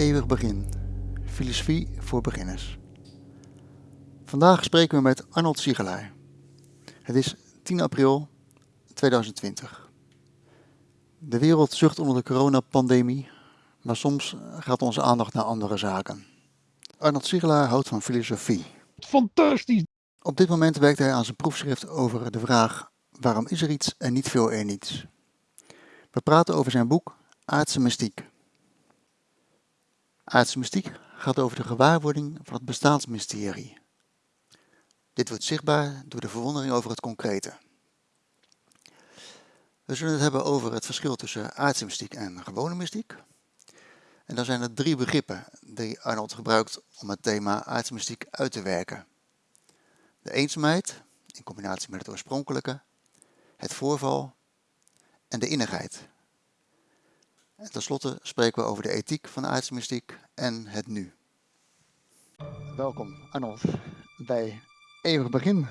Eeuwig begin. Filosofie voor beginners. Vandaag spreken we met Arnold Siegelaar. Het is 10 april 2020. De wereld zucht onder de coronapandemie, maar soms gaat onze aandacht naar andere zaken. Arnold Siegelaar houdt van filosofie. Fantastisch! Op dit moment werkt hij aan zijn proefschrift over de vraag waarom is er iets en niet veel er niets. We praten over zijn boek Aardse Mystiek. Aardse mystiek gaat over de gewaarwording van het bestaansmysterie. Dit wordt zichtbaar door de verwondering over het concrete. We zullen het hebben over het verschil tussen aardse mystiek en gewone mystiek. En dan zijn er drie begrippen die Arnold gebruikt om het thema aardse mystiek uit te werken. De eenzaamheid, in combinatie met het oorspronkelijke, het voorval en de innigheid, en tenslotte spreken we over de ethiek van de aardse mystiek en het nu. Welkom Arnold bij Eeuwig Begin.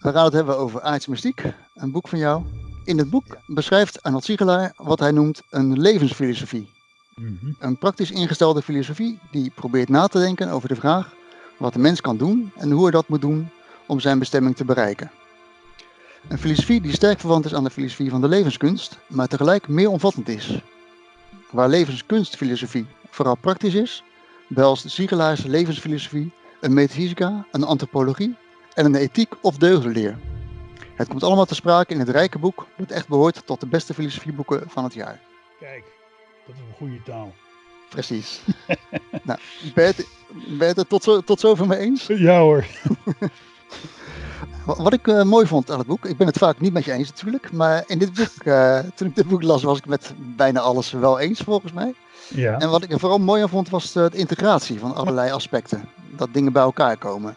We gaan het hebben over aardse mystiek, een boek van jou. In het boek beschrijft Arnold Siegelaar wat hij noemt een levensfilosofie. Mhm. Een praktisch ingestelde filosofie die probeert na te denken over de vraag wat de mens kan doen en hoe hij dat moet doen om zijn bestemming te bereiken. Een filosofie die sterk verwant is aan de filosofie van de levenskunst, maar tegelijk meer omvattend is. Waar levenskunstfilosofie vooral praktisch is, behelst Siegelaars levensfilosofie een metafysica, een antropologie en een ethiek of deugdenleer. Het komt allemaal te sprake in het rijke boek dat echt behoort tot de beste filosofieboeken van het jaar. Kijk, dat is een goede taal. Precies. nou, ben je het, ben je het tot, zo, tot zover mee eens? Ja hoor. Wa- Wat ik eh, mooi vond aan het boek, ik ben het vaak niet met je eens natuurlijk, maar in dit boek, eh, toen ik dit boek las, was ik met bijna alles wel eens volgens mij. Ja. En wat ik er vooral mooi aan vond, was de, de integratie van allerlei aspecten. Dat dingen bij elkaar komen.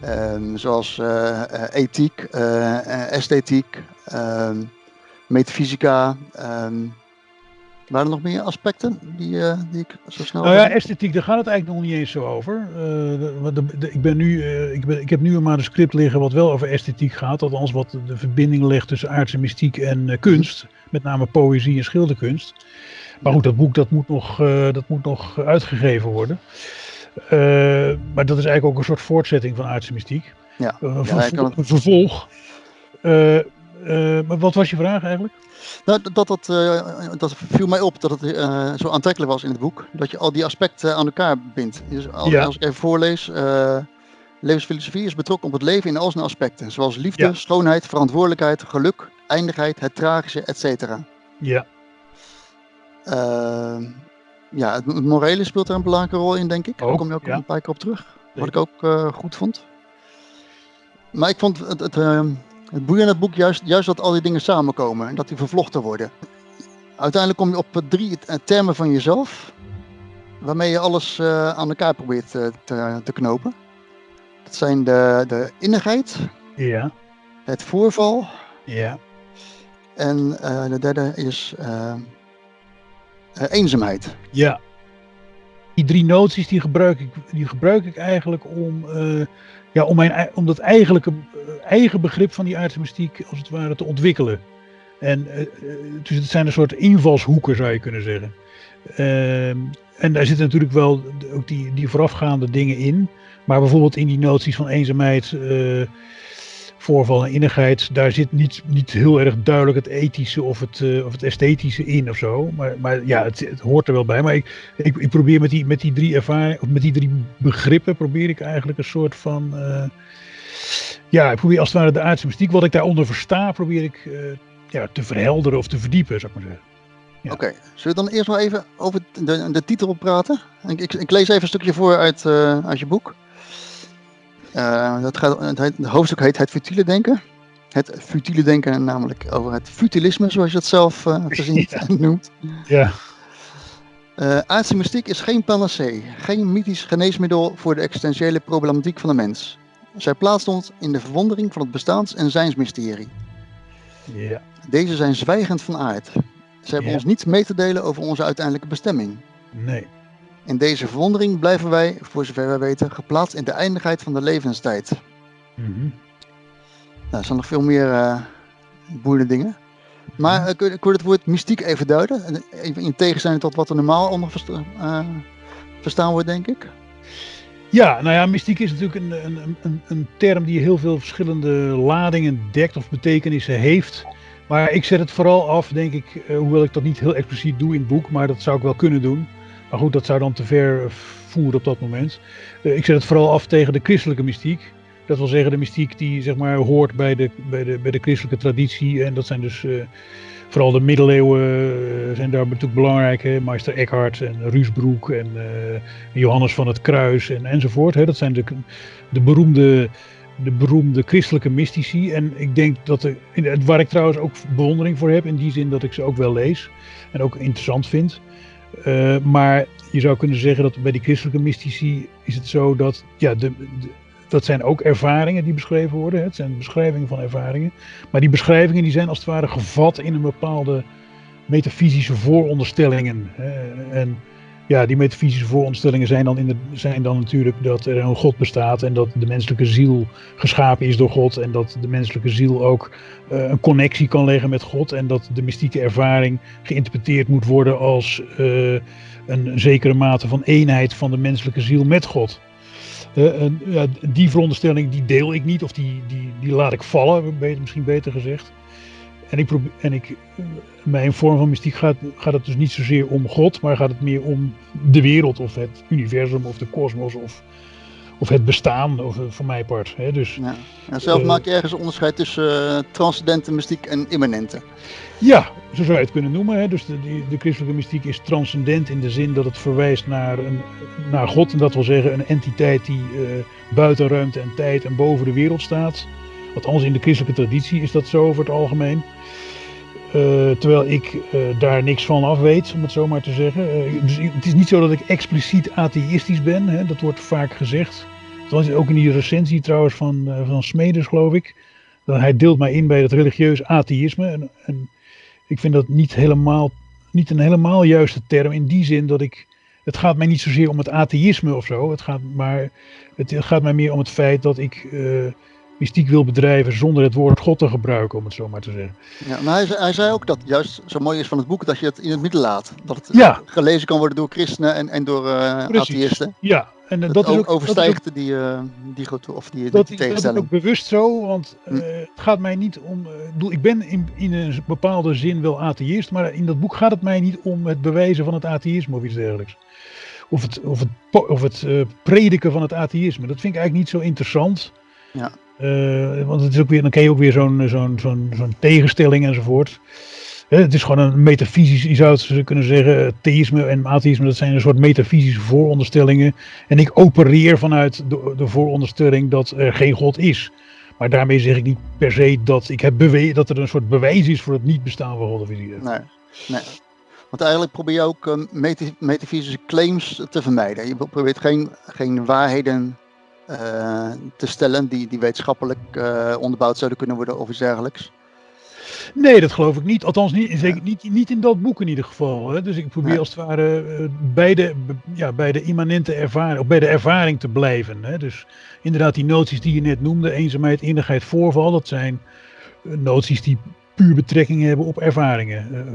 Ehm, zoals eh, eh, ethiek, eh, eh, esthetiek, ehm, metafysica. ehm. Waren er nog meer aspecten die, eh, die ik zo snel... Nou ja, esthetiek, daar gaat het eigenlijk nog niet eens zo over. Eh, de- want de- de- ik, ben nu, eh, ik, ben, ik heb nu een manuscript liggen wat wel over esthetiek gaat. Althans wat de verbinding legt tussen aardse mystiek en kunst. Met name poëzie en schilderkunst. Maar goed, dat boek dat moet nog, dat moet nog uitgegeven worden. Maar dat is eigenlijk ook een soort voortzetting van aardse mystiek. Ja. Ja, een vervolg. Maar wat was je vraag eigenlijk? Nou, dat, dat, eh, dat viel mij op dat het eh, zo aantrekkelijk was in het boek. Dat je al die aspecten aan elkaar bindt. Dus als, Ja. als ik even voorlees. eh, levensfilosofie is betrokken op het leven in al zijn aspecten. Zoals liefde, Ja. schoonheid, verantwoordelijkheid, geluk, eindigheid, het tragische, etc. Ja, Ehm, ja, het, het morele speelt er een belangrijke rol in, denk ik. Daar Ook, kom je ook ja. een paar keer op terug. Wat ik ook goed vond. Maar ik vond het, het, ehm, het boeiende in het boek juist, juist dat al die dingen samenkomen en dat die vervlochten worden. Uiteindelijk kom je op drie eh, termen van jezelf, waarmee je alles eh, aan elkaar probeert eh, te, te knopen. Dat zijn de, de innigheid, ja, het voorval ja. en de derde is eenzaamheid. Ja. Die drie noties die gebruik ik, die gebruik ik eigenlijk om, eh, ja, om, mijn, om dat eigenlijke, eh, eigen begrip van die aardse mystiek als het ware te ontwikkelen. En eh, dus het zijn een soort invalshoeken zou je kunnen zeggen. Ehm, en daar zitten natuurlijk wel ook die, die voorafgaande dingen in. Maar bijvoorbeeld in die noties van eenzaamheid, voorval en innigheid, daar zit niet, niet heel erg duidelijk het ethische of het, eh, of het esthetische in of zo. Maar, maar ja, het, hoort er wel bij. Maar ik, ik, ik probeer met die, met die drie ervaringen, of met die drie begrippen, probeer ik eigenlijk een soort van. eh, ja, ik probeer als het ware de aardse mystiek, wat ik daaronder versta, probeer ik eh, ja, te verhelderen of te verdiepen, zou ik maar zeggen. Ja. Oké, zullen we dan eerst maar even over de, de titel praten? Ik, ik, ik lees even een stukje voor uit, uit je boek. Eh, dat gaat, het, heet- het hoofdstuk heet Het futiele denken. Het futiele denken namelijk over het futilisme, zoals je het zelf eh verzint Ja. en noemt. Ja, Eh aardse mystiek is geen panacee, geen mythisch geneesmiddel voor de existentiële problematiek van de mens. Zij plaatst ons in de verwondering van het bestaans- en zijnsmysterie. ja, Deze zijn zwijgend van aard. Ze hebben Ja. ons niets mee te delen over onze uiteindelijke bestemming. nee. In deze verwondering blijven wij, voor zover wij weten, geplaatst in de eindigheid van de levenstijd. Mhm. Nou, er zijn nog veel meer eh boeiende dingen. Maar uh, kun, kun je het woord mystiek even duiden? Even in tegenstelling tot wat er normaal onder versta uh, verstaan wordt, denk ik. Ja, nou ja, mystiek is natuurlijk een, een, een, een, term die heel veel verschillende ladingen dekt of betekenissen heeft. Maar ik zet het vooral af, denk ik, uh, hoewel ik dat niet heel expliciet doe in het boek, maar dat zou ik wel kunnen doen. Maar goed, dat zou dan te ver voeren op dat moment. Uh, ik zet het vooral af tegen de christelijke mystiek. Dat wil zeggen de mystiek die zeg maar hoort bij de, bij de, bij de christelijke traditie. En dat zijn dus uh, vooral de middeleeuwen uh, zijn daar natuurlijk belangrijk. Hè? Meister Eckhart en Ruusbroek en uh, Johannes van het Kruis en, enzovoort. Hè? Dat zijn de, de, beroemde, de beroemde christelijke mystici. En ik denk dat, er, waar ik trouwens ook bewondering voor heb. In die zin dat ik ze ook wel lees en ook interessant vind. Maar je zou kunnen zeggen dat bij die christelijke mystici is het zo dat ja, de, dat zijn ook ervaringen die beschreven worden. Het zijn beschrijvingen van ervaringen. Maar die beschrijvingen die zijn als het ware gevat in een bepaalde metafysische vooronderstellingen. En ja, die metafysische vooronderstellingen zijn dan, in de, zijn dan natuurlijk dat er een God bestaat en dat de menselijke ziel geschapen is door God en dat de menselijke ziel ook uh, een connectie kan leggen met God en dat de mystieke ervaring geïnterpreteerd moet worden als uh, een zekere mate van eenheid van de menselijke ziel met God. Ja, die veronderstelling die deel ik niet, of die, die, die laat ik vallen, misschien beter gezegd. En ik probeer, en ik, mijn vorm van mystiek gaat, gaat het dus niet zozeer om God, maar gaat het meer om de wereld of het universum of de kosmos of, of het bestaan, of, voor mijn part. Hè. Dus, ja. En zelf uh, maak je ergens een onderscheid tussen uh, transcendente mystiek en immanente. Ja, zo zou je het kunnen noemen. Hè. Dus de, de, de, christelijke mystiek is transcendent in de zin dat het verwijst naar, een, naar God. En dat wil zeggen een entiteit die uh, buiten ruimte en tijd en boven de wereld staat. Althans in de christelijke traditie is dat zo over het algemeen. Uh, terwijl ik uh, daar niks van af weet, om het zo maar te zeggen. Uh, dus het is niet zo dat ik expliciet atheïstisch ben, hè, dat wordt vaak gezegd. Dat is ook in die recensie trouwens van, van Smedes, geloof ik. Dat hij deelt mij in bij het religieus atheïsme. En, en ik vind dat niet, helemaal, niet een helemaal juiste term in die zin dat ik. Het gaat mij niet zozeer om het atheïsme of zo. Het gaat, maar het gaat mij meer om het feit dat ik mystiek wil bedrijven zonder het woord God te gebruiken, om het zo maar te zeggen. Ja, maar hij, hij zei ook dat juist zo mooi is van het boek dat je het in het midden laat. Dat het ja. gelezen kan worden door christenen en, en door uh, atheïsten. Ja, en dat, dat is ook, overstijgt dat die, uh, die, of die, dat, die tegenstelling. Dat is ook bewust zo, want uh, hm. het gaat mij niet om. Uh, ik ben in, in een bepaalde zin wel atheïst, maar in dat boek gaat het mij niet om het bewijzen van het atheïsme of iets dergelijks. Of het, of het, of het prediken van het atheïsme. Dat vind ik eigenlijk niet zo interessant. Ja. Uh, want het is ook weer, dan ken je ook weer zo'n zo'n zo'n zo'n tegenstelling enzovoort. Het is gewoon een metafysisch, je zou het kunnen zeggen, theïsme en atheïsme, dat zijn een soort metafysische vooronderstellingen. En ik opereer vanuit de, de vooronderstelling dat er geen God is. Maar daarmee zeg ik niet per se dat, ik heb dat er een soort bewijs is voor het niet bestaan van God of iets Nee, nee. Want eigenlijk probeer je ook uh, metafysische claims te vermijden. Je probeert geen, geen waarheden te stellen die, die wetenschappelijk uh, onderbouwd zouden kunnen worden of iets dergelijks? Nee, dat geloof ik niet. Althans, niet, zeker niet, niet in dat boek in ieder geval. Hè. Dus ik probeer ja. als het ware uh, bij, de, ja, bij de immanente ervaring, of bij de ervaring te blijven. Hè. Dus inderdaad, die noties die je net noemde, eenzaamheid, innigheid, voorval, dat zijn noties die puur betrekking hebben op ervaringen.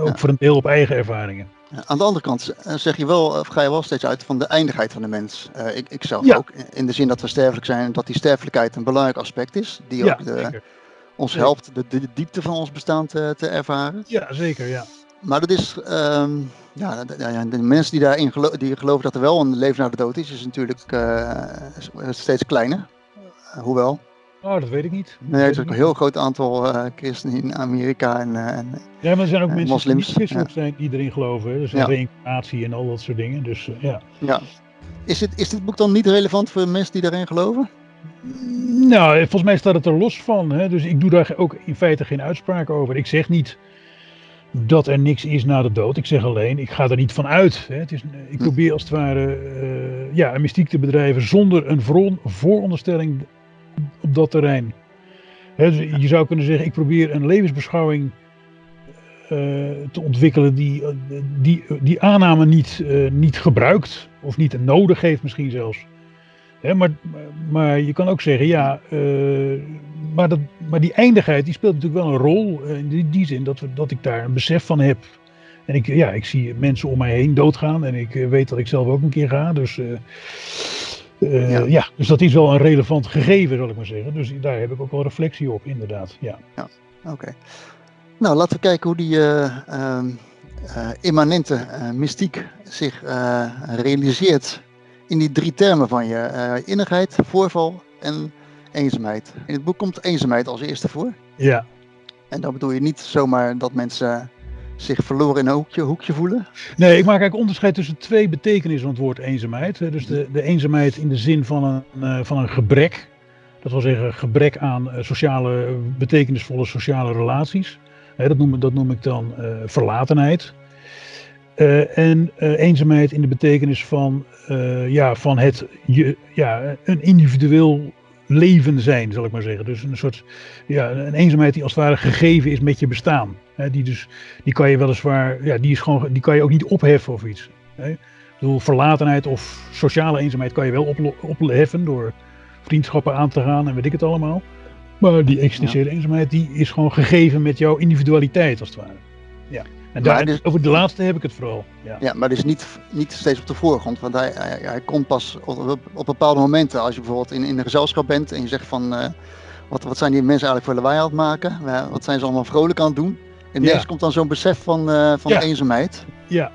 ook ja. voor een deel op eigen ervaringen. Aan de andere kant eh, zeg je wel, of ga je wel steeds uit van de eindigheid van de mens. Uh, ik, ik zelf ja. ook, in de zin dat we sterfelijk zijn en dat die sterfelijkheid een belangrijk aspect is. Die ja, ook de, ons helpt de, de, diepte van ons bestaan te, te, ervaren. Ja, zeker, ja. Maar dat is, um, ja, de, de, mensen die daarin gelo die geloven dat er wel een leven na de dood is, is natuurlijk uh, steeds kleiner. hoewel. Oh, dat weet ik niet. Nee, er is ook een heel groot aantal uh, christenen in Amerika en, uh, en Ja, maar er zijn ook mensen moslims. die christelijk ja. zijn die erin geloven. Dus ja. reïncarnatie en al dat soort dingen. Dus uh, ja. ja. Is, dit, is dit boek dan niet relevant voor mensen die daarin geloven? Nou, volgens mij staat het er los van. Hè? Dus ik doe daar ook in feite geen uitspraak over. Ik zeg niet dat er niks is na de dood. Ik zeg alleen, ik ga er niet van uit. Hè? Het is, ik probeer als het ware ja, een mystiek te bedrijven zonder een vooronderstelling op dat terrein. Dus je zou kunnen zeggen, ik probeer een levensbeschouwing uh, te ontwikkelen die, die, die aanname niet, uh, niet gebruikt of niet nodig heeft misschien zelfs. Maar, maar je kan ook zeggen, ja, maar, dat, maar die eindigheid die speelt natuurlijk wel een rol. In die, die zin dat, we, dat ik daar een besef van heb. En ik, ja, ik zie mensen om mij heen doodgaan. En ik weet dat ik zelf ook een keer ga. Dus, uh, ja. ja. dus dat is wel een relevant gegeven, zal ik maar zeggen. Dus daar heb ik ook wel reflectie op, inderdaad. Ja, ja oké. Nou, laten we kijken hoe die uh, immanente mystiek zich realiseert in die drie termen van je. innigheid, voorval en eenzaamheid. In het boek komt eenzaamheid als eerste voor. Ja. En dan bedoel je niet zomaar dat mensen zich verloren in een hoekje, hoekje voelen? Nee, ik maak eigenlijk onderscheid tussen twee betekenissen van het woord eenzaamheid. Dus de, de eenzaamheid in de zin van een, uh, van een gebrek. Dat wil zeggen gebrek aan uh, sociale, betekenisvolle sociale relaties. dat, noem, dat noem ik dan uh, verlatenheid. en eenzaamheid in de betekenis van, ja, van het, je, ja, een individueel leven zijn, zal ik maar zeggen. Dus een soort ja, een eenzaamheid die als het ware gegeven is met je bestaan. die, dus, die kan je weliswaar, ja, die, is gewoon, die kan je ook niet opheffen of iets. Hè. Ik bedoel, verlatenheid of sociale eenzaamheid kan je wel op, opheffen door vriendschappen aan te gaan en weet ik het allemaal. Maar die existentiële eenzaamheid die is gewoon gegeven met jouw individualiteit als het ware. Ja. En daar, dus, over de laatste heb ik het vooral. Ja, ja maar dus niet, niet steeds op de voorgrond. Want hij, hij, hij komt pas op, op, bepaalde momenten. Als je bijvoorbeeld in, in een gezelschap bent en je zegt van... Uh, wat, wat zijn die mensen eigenlijk voor lawaai aan het maken? Wat zijn ze allemaal vrolijk aan het doen? En ineens komt dan zo'n besef van, uh, van ja. eenzaamheid. Ja.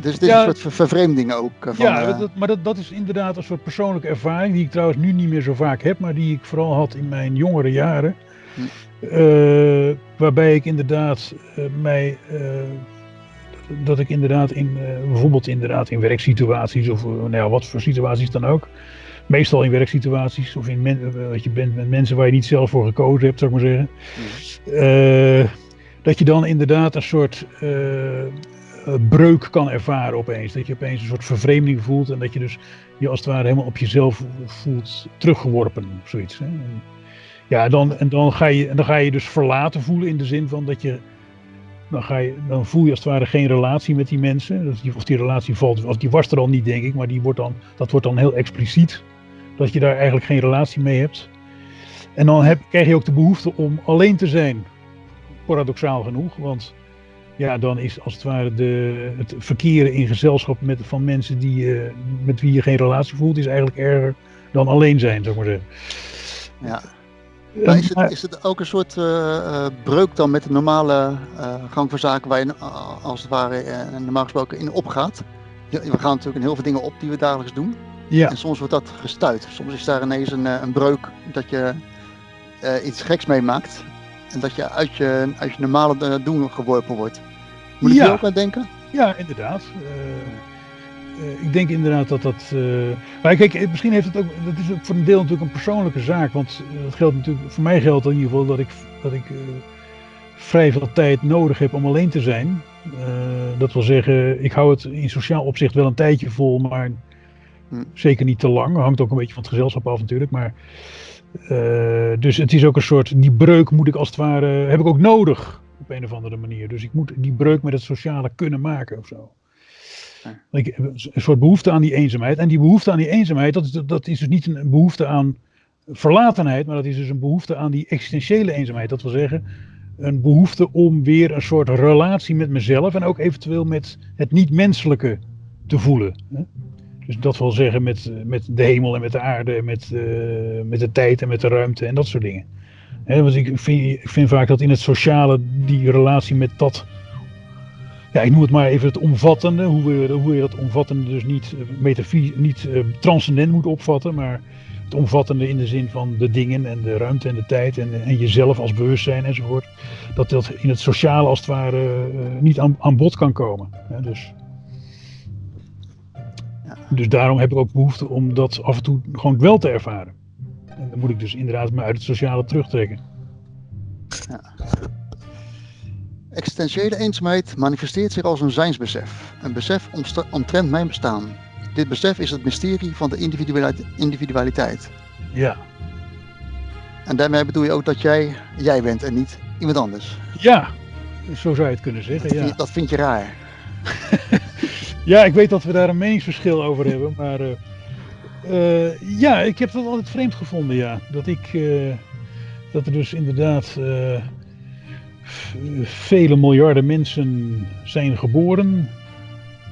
Dus dit is een soort vervreemding ook. Van, ja, dat, maar dat, dat is inderdaad een soort persoonlijke ervaring... die ik trouwens nu niet meer zo vaak heb... maar die ik vooral had in mijn jongere jaren... Uh, waarbij ik inderdaad uh, mij. Uh, dat ik inderdaad in. bijvoorbeeld inderdaad in werksituaties of nou ja, wat voor situaties dan ook. Meestal in werksituaties of in men, wat je bent met mensen waar je niet zelf voor gekozen hebt, zou ik maar zeggen. Mm. dat je dan inderdaad een soort breuk kan ervaren opeens. Dat je opeens een soort vervreemding voelt en dat je dus je als het ware helemaal op jezelf voelt teruggeworpen of zoiets. Hè. Ja, dan, en dan ga, je, dan ga je dus verlaten voelen in de zin van dat je. Dan, ga je, dan voel je als het ware geen relatie met die mensen. Of die relatie valt, of die was er al niet, denk ik, maar die wordt dan, dat wordt dan heel expliciet. Dat je daar eigenlijk geen relatie mee hebt. En dan heb, krijg je ook de behoefte om alleen te zijn. Paradoxaal genoeg, want ja, dan is als het ware de, het verkeren in gezelschap met, van mensen die, uh, met wie je geen relatie voelt, is eigenlijk erger dan alleen zijn, ik maar zeggen. Ja. Maar is, het, is het ook een soort uh, breuk dan met de normale uh, gang van zaken waar je als het ware normaal gesproken in opgaat? We gaan natuurlijk in heel veel dingen op die we dagelijks doen. Ja. En soms wordt dat gestuit. Soms is daar ineens een, een breuk dat je iets geks meemaakt. En dat je uit je, uit je normale doen geworpen wordt. Moet je ja. ook aan denken? Ja, inderdaad. Uh, ik denk inderdaad dat dat. Uh, maar kijk, eh, misschien heeft het ook. Dat is ook voor een deel natuurlijk een persoonlijke zaak. Want dat geldt natuurlijk. Voor mij geldt in ieder geval dat ik, dat ik uh, vrij veel tijd nodig heb om alleen te zijn. dat wil zeggen, ik hou het in sociaal opzicht wel een tijdje vol, maar hm. zeker niet te lang. Hangt ook een beetje van het gezelschap af natuurlijk. Maar, dus het is ook een soort. Die breuk moet ik als het ware. heb ik ook nodig op een of andere manier. Dus ik moet die breuk met het sociale kunnen maken of zo. Een soort behoefte aan die eenzaamheid. En die behoefte aan die eenzaamheid, dat is, dat is dus niet een behoefte aan verlatenheid, maar dat is dus een behoefte aan die existentiële eenzaamheid. Dat wil zeggen, een behoefte om weer een soort relatie met mezelf en ook eventueel met het niet-menselijke te voelen. Dus dat wil zeggen met, met de hemel en met de aarde, met, uh, met de tijd en met de ruimte en dat soort dingen. want ik vind, ik vind vaak dat in het sociale die relatie met dat ja, ik noem het maar even het omvattende, hoe, we, hoe je dat omvattende dus niet, uh, niet uh, transcendent moet opvatten, maar het omvattende in de zin van de dingen en de ruimte en de tijd en, en jezelf als bewustzijn enzovoort, dat dat in het sociale als het ware uh, niet aan, aan, bod kan komen. Ja, dus, dus daarom heb ik ook behoefte om dat af en toe gewoon wel te ervaren. En dan moet ik dus inderdaad me uit het sociale terugtrekken. Ja. Existentiële eenzaamheid manifesteert zich als een zijnsbesef. Een besef omtrent mijn bestaan. Dit besef is het mysterie van de individualiteit. Ja. En daarmee bedoel je ook dat jij jij bent en niet iemand anders. Ja, zo zou je het kunnen zeggen. Dat, ja. vind, je, dat vind je raar. ja, ik weet dat we daar een meningsverschil over hebben, maar uh, uh, ja, ik heb dat altijd vreemd gevonden, ja. Dat ik, uh, dat er dus inderdaad vele miljarden mensen zijn geboren.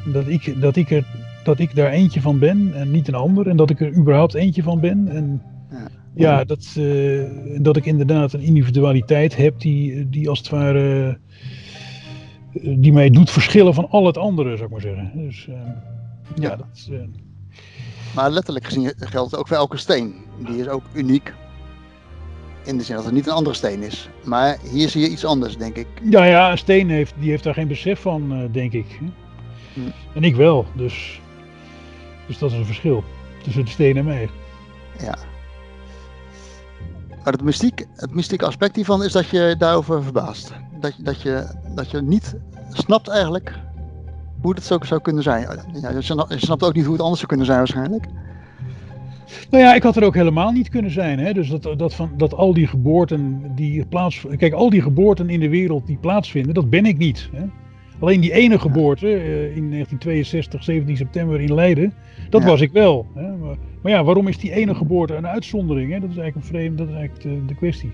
Dat ik, dat, ik er, dat ik daar eentje van ben en niet een ander. En dat ik er überhaupt eentje van ben. En ja, ja dat, uh, dat ik inderdaad een individualiteit heb die, die als het ware die mij doet verschillen van al het andere, zou ik maar zeggen. Dus uh, ja, ja, dat uh... Maar letterlijk gezien geldt het ook voor elke steen. Die is ook uniek. In de zin dat het niet een andere steen is. Maar hier zie je iets anders, denk ik. Ja, ja, een steen heeft, die heeft daar geen besef van, uh, denk ik. Hm. En ik wel, dus, dus dat is een verschil tussen de steen en mij. Ja. Maar het mystiek, het mystieke aspect hiervan is dat je daarover verbaast. Dat, dat, je, dat je niet snapt eigenlijk hoe het zo zou kunnen zijn. Ja, je snapt ook niet hoe het anders zou kunnen zijn waarschijnlijk. Nou ja, ik had er ook helemaal niet kunnen zijn. Hè? Dus dat, dat, van, dat al die geboorten die plaats. Kijk, al die geboorten in de wereld die plaatsvinden, dat ben ik niet. Hè? Alleen die ene geboorte uh, in 1962, 17 september in Leiden, dat ja. was ik wel. Hè? Maar, maar, ja, waarom is die ene geboorte een uitzondering? Hè? Dat is eigenlijk een vreemd, dat is eigenlijk de, de kwestie.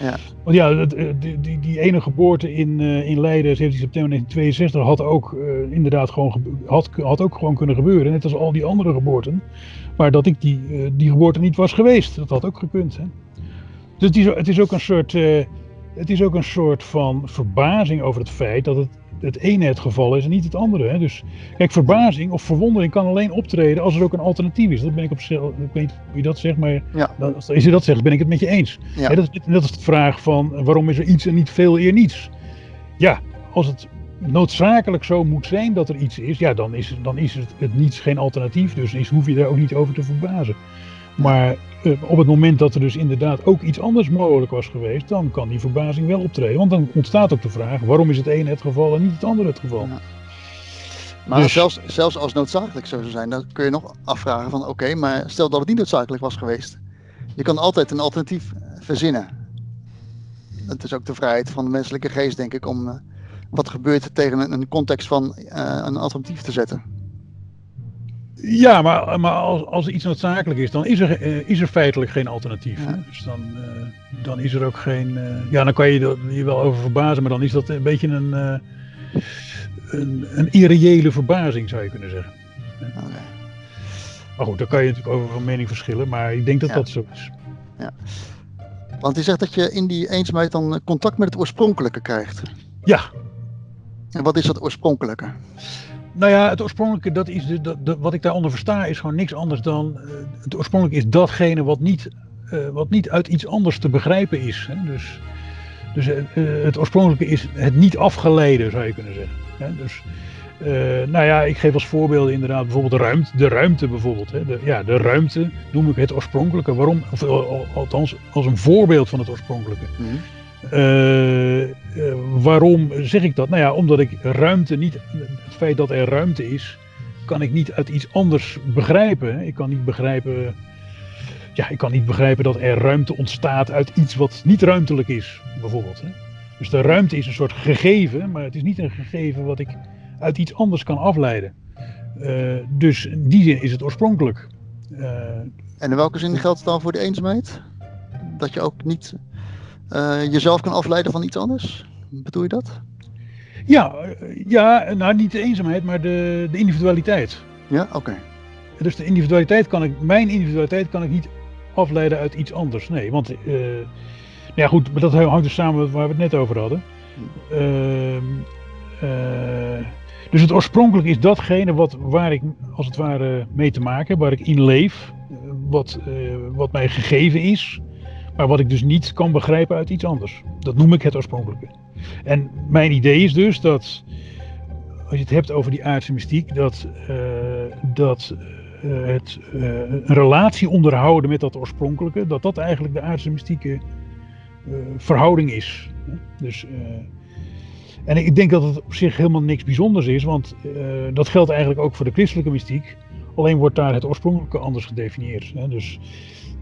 Ja. Want ja, die, die, die ene geboorte in, uh, in Leiden, 17 september 1962, had ook uh, inderdaad gewoon, had, had ook gewoon kunnen gebeuren. Net als al die andere geboorten. Maar dat ik die, die geboorte niet was geweest, dat had ook gekund. Hè? Dus is, het is ook een soort. het is ook een soort van verbazing over het feit dat het het ene het geval is en niet het andere. Hè? Dus kijk, verbazing of verwondering kan alleen optreden als er ook een alternatief is. Dat ben ik op zich, ik weet niet hoe je dat zegt, maar ja. als je dat zegt, ben ik het met je eens. Ja. Hè, dat, is, dat is de vraag van waarom is er iets en niet veel eer niets? Ja, als het noodzakelijk zo moet zijn dat er iets is, ja, dan is, dan is het, het niets geen alternatief. Dus is, hoef je daar ook niet over te verbazen. Maar op het moment dat er dus inderdaad ook iets anders mogelijk was geweest, dan kan die verbazing wel optreden. Want dan ontstaat ook de vraag, waarom is het ene het geval en niet het andere het geval? Ja. Maar dus, zelfs, zelfs als noodzakelijk zo zou zijn, dan kun je nog afvragen van oké, maar stel dat het niet noodzakelijk was geweest. Je kan altijd een alternatief verzinnen. Het is ook de vrijheid van de menselijke geest, denk ik, om uh, wat gebeurt tegen een, context van uh, een alternatief te zetten. Ja, maar, maar als, als iets noodzakelijk is, dan is er, uh, is er feitelijk geen alternatief. Ja. Dus dan, uh, dan is er ook geen. Uh, ja, dan kan je je wel over verbazen, maar dan is dat een beetje een, een, een irreële verbazing, zou je kunnen zeggen. Okay. Maar goed, daar kan je natuurlijk over van mening verschillen, maar ik denk dat ja. dat zo is. Ja. Want je zegt dat je in die eenzaamheid dan contact met het oorspronkelijke krijgt. Ja. En wat is dat oorspronkelijke? Nou ja, het oorspronkelijke, dat is de, wat ik daaronder versta, is gewoon niks anders dan. Uh, het oorspronkelijke is datgene wat niet, uh, wat niet uit iets anders te begrijpen is. Hè? Dus, dus uh, het oorspronkelijke is het niet afgeleiden, zou je kunnen zeggen. Hè? Dus, nou ja, ik geef als voorbeeld inderdaad bijvoorbeeld de ruimte. De ruimte bijvoorbeeld. Hè? De, ja, de ruimte noem ik het oorspronkelijke. Waarom? Althans, als een voorbeeld van het oorspronkelijke. -hmm. Uh, uh, waarom zeg ik dat? Nou ja, omdat ik ruimte niet, het feit dat er ruimte is, kan ik niet uit iets anders begrijpen. Ik kan niet begrijpen, ja, ik kan niet begrijpen dat er ruimte ontstaat uit iets wat niet ruimtelijk is, bijvoorbeeld. Dus de ruimte is een soort gegeven, maar het is niet een gegeven wat ik uit iets anders kan afleiden. Uh, dus in die zin is het oorspronkelijk. en in welke zin geldt het dan voor de eenzaamheid? Dat je ook niet uh, jezelf kan afleiden van iets anders? Bedoel je dat? Ja, ja nou niet de eenzaamheid, maar de, de individualiteit. Ja, oké. Dus de individualiteit kan ik, mijn individualiteit kan ik niet afleiden uit iets anders. Nee, want, uh, nou ja goed, maar dat hangt dus samen met waar we het net over hadden. Uh, uh, dus het oorspronkelijk is datgene wat, waar ik als het ware mee te maken heb, waar ik in leef, wat, wat mij gegeven is. Maar wat ik dus niet kan begrijpen uit iets anders. Dat noem ik het oorspronkelijke. En mijn idee is dus dat, als je het hebt over die aardse mystiek, dat, uh, dat uh, het, uh, een relatie onderhouden met dat oorspronkelijke, dat dat eigenlijk de aardse mystieke verhouding is. Dus, en ik denk dat het op zich helemaal niks bijzonders is, want dat geldt eigenlijk ook voor de christelijke mystiek. Alleen wordt daar het oorspronkelijke anders gedefinieerd. Hè? Dus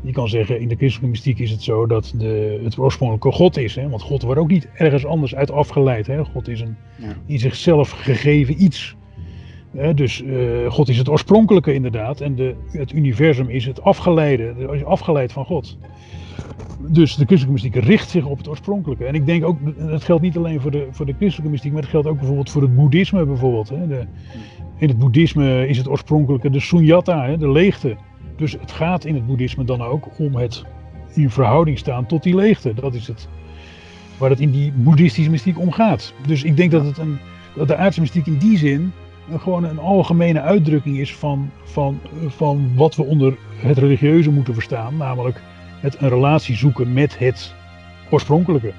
je kan zeggen, in de christelijke mystiek is het zo dat de, het oorspronkelijke God is. Hè? Want God wordt ook niet ergens anders uit afgeleid. Hè? God is een ja. in zichzelf gegeven iets. Hè? Dus uh, God is het oorspronkelijke inderdaad. En de, het universum is het afgeleide. is afgeleid van God. Dus de christelijke mystiek richt zich op het oorspronkelijke. En ik denk ook, dat geldt niet alleen voor de, voor de christelijke mystiek, maar het geldt ook bijvoorbeeld voor het boeddhisme bijvoorbeeld. Hè. De, in het boeddhisme is het oorspronkelijke de sunyata, de leegte. Dus het gaat in het boeddhisme dan ook om het in verhouding staan tot die leegte. Dat is het waar het in die boeddhistische mystiek om gaat. Dus ik denk dat, het een, dat de aardse mystiek in die zin gewoon een algemene uitdrukking is van, van, van wat we onder het religieuze moeten verstaan. Namelijk het een relatie zoeken met het oorspronkelijke.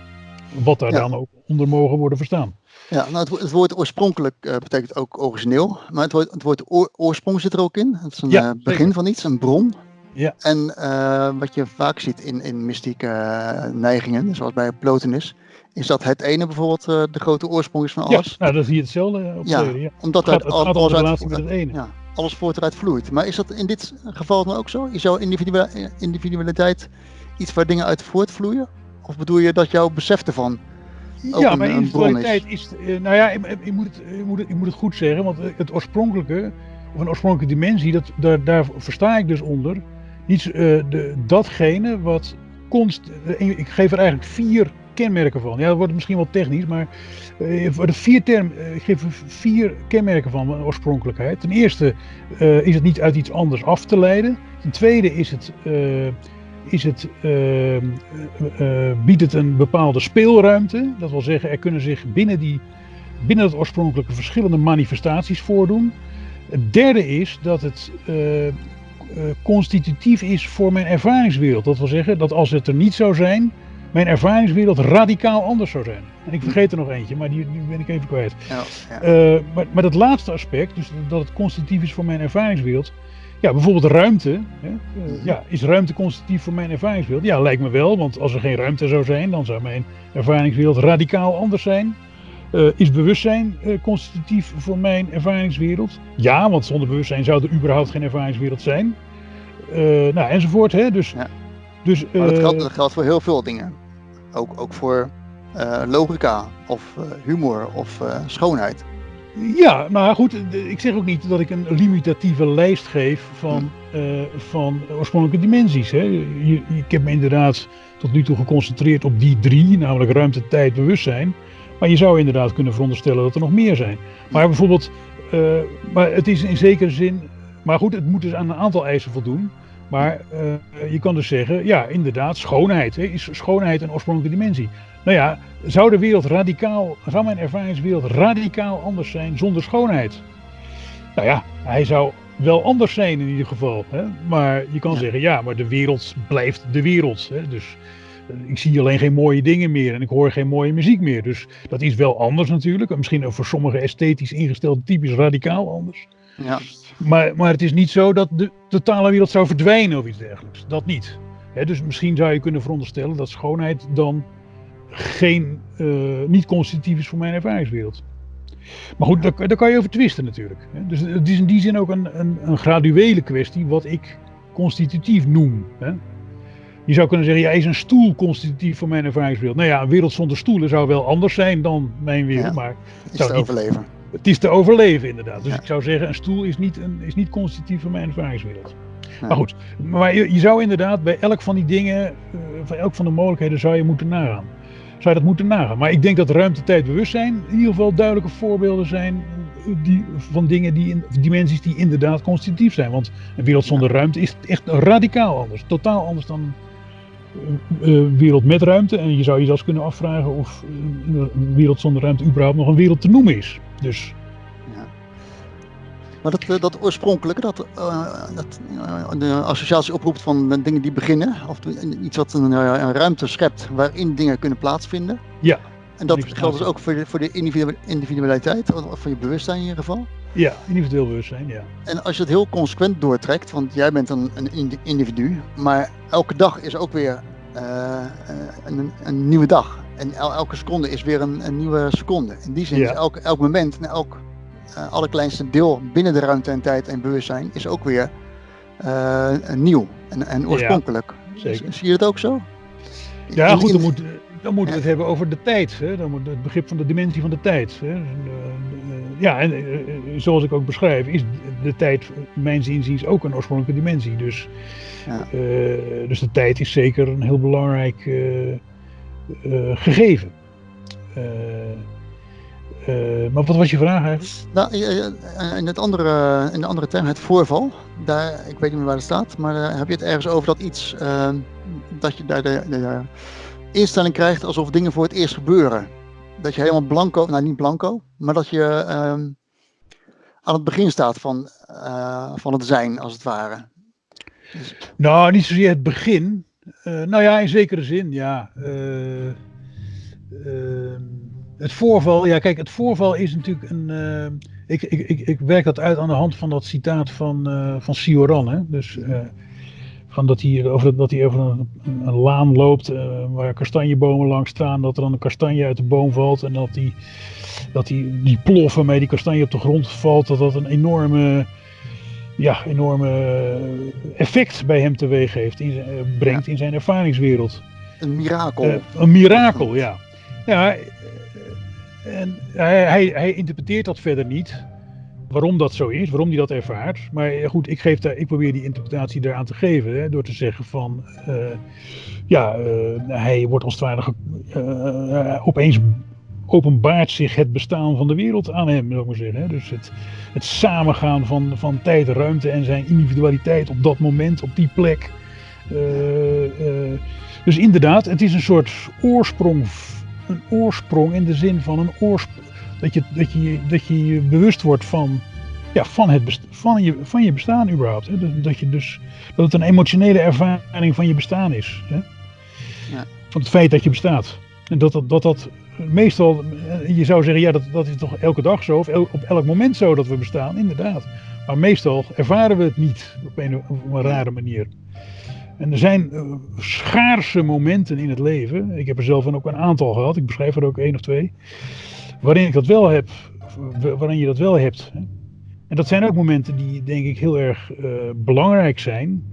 Wat daar dan ook onder mogen worden verstaan. Ja, nou het, het woord oorspronkelijk uh, betekent ook origineel. Maar het woord, het woord oor, oorsprong zit er ook in. Het is een ja, uh, begin van iets, een bron. Ja. En uh, wat je vaak ziet in, in mystieke neigingen, zoals bij Plotinus, is dat het ene bijvoorbeeld de grote oorsprong is van alles. Ja, nou, dan zie je hetzelfde op ja, ja. omdat het gaat, alles, uit, met het ene. Ja, alles voort eruit vloeit. Maar is dat in dit geval dan ook zo? Is jouw individualiteit iets waar dingen uit voortvloeien? Of bedoel je dat jouw besef ervan ja, maar individualiteit is. is nou ja, ik, moet het, ik, moet het, ik moet het goed zeggen, want het oorspronkelijke, of een oorspronkelijke dimensie, dat, daar, daar versta ik dus onder. Niet uh, de, datgene wat const. Ik geef er eigenlijk vier kenmerken van. Ja, dat wordt misschien wel technisch, maar uh, voor de vier term, uh, ik geef er vier kenmerken van oorspronkelijkheid. Ten eerste uh, is het niet uit iets anders af te leiden. Ten tweede is het is het, uh, uh, biedt het een bepaalde speelruimte. Dat wil zeggen, er kunnen zich binnen, die, binnen het oorspronkelijke verschillende manifestaties voordoen. Het derde is dat het uh, constitutief is voor mijn ervaringswereld. Dat wil zeggen dat als het er niet zou zijn, mijn ervaringswereld radicaal anders zou zijn. En ik vergeet er nog eentje, maar die, die ben ik even kwijt. Ja, ja. maar, maar dat laatste aspect, dus dat het constitutief is voor mijn ervaringswereld, ja, bijvoorbeeld ruimte. Hè? Eh, ja, is ruimte constitutief voor mijn ervaringswereld? Ja, lijkt me wel, want als er geen ruimte zou zijn, dan zou mijn ervaringswereld radicaal anders zijn. Uh, is bewustzijn uh, constitutief voor mijn ervaringswereld? Ja, want zonder bewustzijn zou er überhaupt geen ervaringswereld zijn. Uh, nou, enzovoort. Hè? Dus, ja. dus, maar dat geldt, dat, geldt, voor heel veel dingen. Ook, ook voor logica of humor of schoonheid. Ja, nou goed, ik zeg ook niet dat ik een limitatieve lijst geef van, uh, van oorspronkelijke dimensies. Hè. ik heb me inderdaad tot nu toe geconcentreerd op die drie, namelijk ruimte, tijd, bewustzijn. Maar je zou inderdaad kunnen veronderstellen dat er nog meer zijn. Maar bijvoorbeeld, uh, maar het is in zekere zin, maar goed, het moet dus aan een aantal eisen voldoen. Maar uh, je kan dus zeggen, ja, inderdaad, schoonheid. Hè, is schoonheid een oorspronkelijke dimensie? Nou ja, zou de wereld radicaal, zou mijn ervaringswereld radicaal anders zijn zonder schoonheid? Nou ja, hij zou wel anders zijn in ieder geval. Hè? Maar je kan zeggen, ja, maar de wereld blijft de wereld. Hè? Dus eh, ik zie alleen geen mooie dingen meer en ik hoor geen mooie muziek meer. Dus dat is wel anders natuurlijk. Misschien voor sommige esthetisch ingestelde types radicaal anders. Ja. Maar, maar het is niet zo dat de totale wereld zou verdwijnen of iets dergelijks. Dat niet. dus misschien zou je kunnen veronderstellen dat schoonheid dan geen, uh, niet constitutief is voor mijn ervaringswereld. Maar goed, daar, daar, kan je over twisten natuurlijk. Dus het is in die zin ook een, een, een graduele kwestie wat ik constitutief noem. Je zou kunnen zeggen, ja, is een stoel constitutief voor mijn ervaringswereld? Nou ja, een wereld zonder stoelen zou wel anders zijn dan mijn wereld, ja, maar... Het te niet, overleven. Het is te overleven inderdaad. Dus ik zou zeggen, een stoel is niet, een, is niet constitutief voor mijn ervaringswereld. Maar goed, maar je, je, zou inderdaad bij elk van die dingen, uh, van elk van de mogelijkheden zou je moeten nagaan zou je dat moeten nagaan. Maar ik denk dat ruimte, tijd, bewustzijn in ieder geval duidelijke voorbeelden zijn die, van dingen, die in, dimensies die inderdaad constitutief zijn. Want een wereld zonder ruimte is echt radicaal anders. Totaal anders dan wereld met ruimte. En je zou je zelfs kunnen afvragen of een wereld zonder ruimte überhaupt nog een wereld te noemen is. Dus maar dat, eh, dat oorspronkelijke, dat, uh, dat uh, de associatie oproept van dingen die beginnen, of iets wat een, een, ruimte schept waarin dingen kunnen plaatsvinden. Ja. En dat geldt dus ook voor de, voor de individualiteit, of voor je bewustzijn in ieder geval. Ja, individueel bewustzijn, ja. En als je het heel consequent doortrekt, want jij bent een, een individu, maar elke dag is ook weer een, een, nieuwe dag. En elke seconde is weer een, een nieuwe seconde. In die zin is elk, elk moment en elk uh, allerkleinste deel binnen de ruimte en tijd en bewustzijn is ook weer uh, nieuw en, en oorspronkelijk. Ja, zeker. Zie je het ook zo? Ja, goed, er moet, dan moeten we het hebben over de tijd. Hè? Dan moet het begrip van de dimensie van de tijd. Hè? Ja, en zoals ik ook beschrijf, is de tijd, mijn zinziens, ook een oorspronkelijke dimensie. Dus, ja. dus de tijd is zeker een heel belangrijk gegeven. Uh, maar wat was je vraag eigenlijk? Nou, in, het andere, in de andere term, het voorval, daar, ik weet niet meer waar het staat, maar heb je het ergens over dat iets, dat je daar de, de, instelling krijgt alsof dingen voor het eerst gebeuren. Dat je helemaal blanco, nou niet blanco, maar dat je ehm, aan het begin staat van, van het zijn, als het ware. Dus... Nou, niet zozeer het begin. nou ja, in zekere zin, ja. Ehm, het voorval, ja kijk, het voorval is natuurlijk een. Ik, ik, ik, ik werk dat uit aan de hand van dat citaat van, van Sioran. Hè? Dus van dat hij over, dat hij over een, een laan loopt waar kastanjebomen langs staan, dat er dan een kastanje uit de boom valt en dat die, dat die, die plof waarmee die kastanje op de grond valt, dat dat een enorme, ja, enorme effect bij hem teweeg heeft, in, brengt in zijn ervaringswereld. Een mirakel. een mirakel, ja. Ja, en hij, hij, interpreteert dat verder niet. Waarom dat zo is, waarom hij dat ervaart. Maar goed, ik, geef ik probeer die interpretatie eraan te geven. Hè, door te zeggen van. Uh, ja, uh, hij wordt als het ware. Opeens openbaart zich het bestaan van de wereld aan hem, zou ik maar zeggen. Hè. Dus het, het samengaan van, van tijd, ruimte en zijn individualiteit op dat moment, op die plek. dus inderdaad, het is een soort oorsprong een oorsprong in de zin van een oorsprong. Dat je, dat je, dat je je bewust wordt van, ja, van, het van, je, van je bestaan überhaupt. Hè? Dat, je dus, dat het een emotionele ervaring van je bestaan is. Hè? Ja. Van het feit dat je bestaat. En dat dat, dat, dat meestal, je zou zeggen, ja, dat, dat is toch elke dag zo, of op elk moment zo dat we bestaan, inderdaad. Maar meestal ervaren we het niet op een, op een rare manier. En er zijn uh, schaarse momenten in het leven. Ik heb er zelf ook een aantal gehad. Ik beschrijf er ook één of twee. Waarin ik dat wel heb. Waarin je dat wel hebt. En dat zijn ook momenten die denk ik heel erg uh, belangrijk zijn.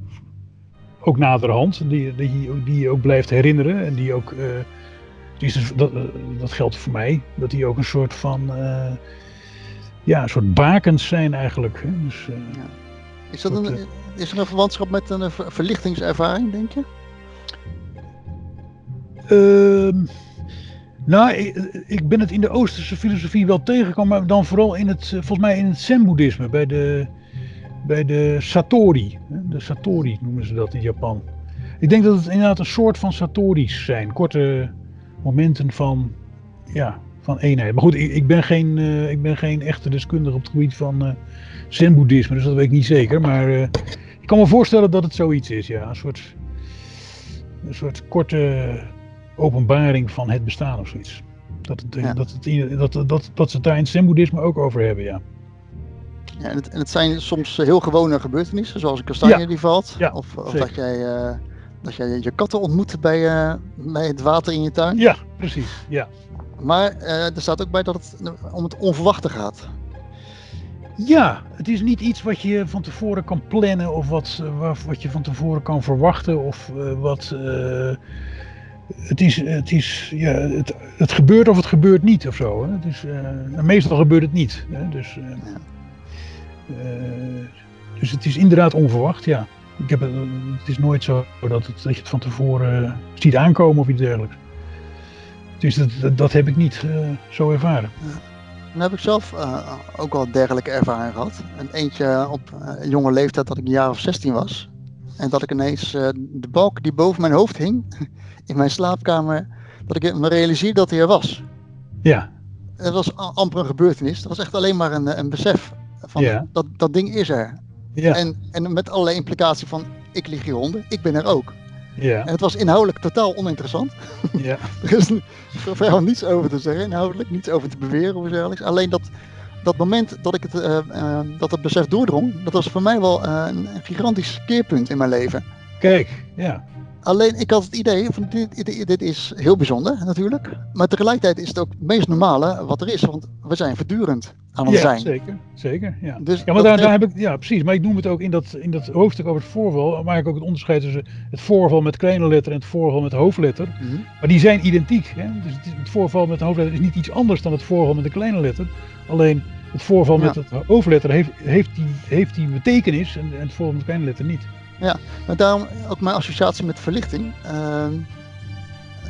Ook naderhand. Die, die, die je ook blijft herinneren. En die ook. Uh, die is, dat, dat geldt voor mij. Dat die ook een soort van. ja, een soort bakens zijn eigenlijk. Hè. Dus, ja. Is dat een is er een verwantschap met een verlichtingservaring, denk je? Uh, nou, ik, ben het in de Oosterse filosofie wel tegengekomen, maar dan vooral in het, volgens mij in het Zen-boeddhisme, bij de, bij de Satori. De Satori noemen ze dat in Japan. Ik denk dat het inderdaad een soort van Satori's zijn, korte momenten van, ja, van eenheid. Maar goed, ik, ben, geen, uh, ik ben geen echte deskundige op het gebied van uh, Zen-boeddhisme, dus dat weet ik niet zeker. Maar ik kan me voorstellen dat het zoiets is, ja. Een soort, een soort korte openbaring van het bestaan of zoiets. Dat, het, dat, het, dat, dat, dat ze het daar in het zen-boeddhisme ook over hebben, ja. Ja, en het, en het zijn soms heel gewone gebeurtenissen, zoals een kastanje die valt. Of, of dat, jij, uh, dat jij je katten ontmoet bij, uh, bij het water in je tuin. Ja, precies. Ja. Maar uh, er staat ook bij dat het om het onverwachte gaat. Ja, het is niet iets wat je van tevoren kan plannen of wat, eh, wat je van tevoren kan verwachten of wat. Het, is, het, is, ja, het, het gebeurt of het gebeurt niet of zo. Hè? Dus, uh, meestal gebeurt het niet. Hè? Dus, dus het is inderdaad onverwacht, ja. Ik heb het, het is nooit zo dat, het, dat je het van tevoren ziet aankomen of iets dergelijks. Dus dat, dat heb ik niet zo ervaren. Ja. Dan heb ik zelf ook wel dergelijke ervaring gehad. En eentje op jonge leeftijd dat ik een jaar of 16 was. En dat ik ineens de balk die boven mijn hoofd hing, in mijn slaapkamer, dat ik me realiseerde dat hij er was. Ja. Het was amper een gebeurtenis. Dat was echt alleen maar een, een besef van ja. dat, dat ding is er. Ja. En, en met allerlei implicatie van ik lig hieronder, ik ben er ook. Ja. En het was inhoudelijk totaal oninteressant. Ja. er is verder niets over te zeggen, inhoudelijk, niets over te beweren of dergelijks. Alleen dat, dat moment dat ik het, uh, uh, dat het besef doordrong, dat was voor mij wel uh, een gigantisch keerpunt in mijn leven. Kijk, ja. Alleen ik had het idee van dit, dit, dit, is heel bijzonder natuurlijk. Maar tegelijkertijd is het ook het meest normale wat er is. Want we zijn voortdurend aan het ja, zijn. Zeker, zeker. Ja, Dus ja maar daar, daar heb ik, ja, precies. Maar ik noem het ook in dat, in dat hoofdstuk over het voorval. Maak ik ook het onderscheid tussen het voorval met kleine letter en het voorval met hoofdletter. Mhm. Maar die zijn identiek. Hè? Dus het, voorval met de hoofdletter is niet iets anders dan het voorval met de kleine letter. Alleen het voorval met het hoofdletter heeft, heeft, die, heeft die betekenis en, en het voorval met de kleine letter niet. Maar daarom ook mijn associatie met verlichting. Ehm,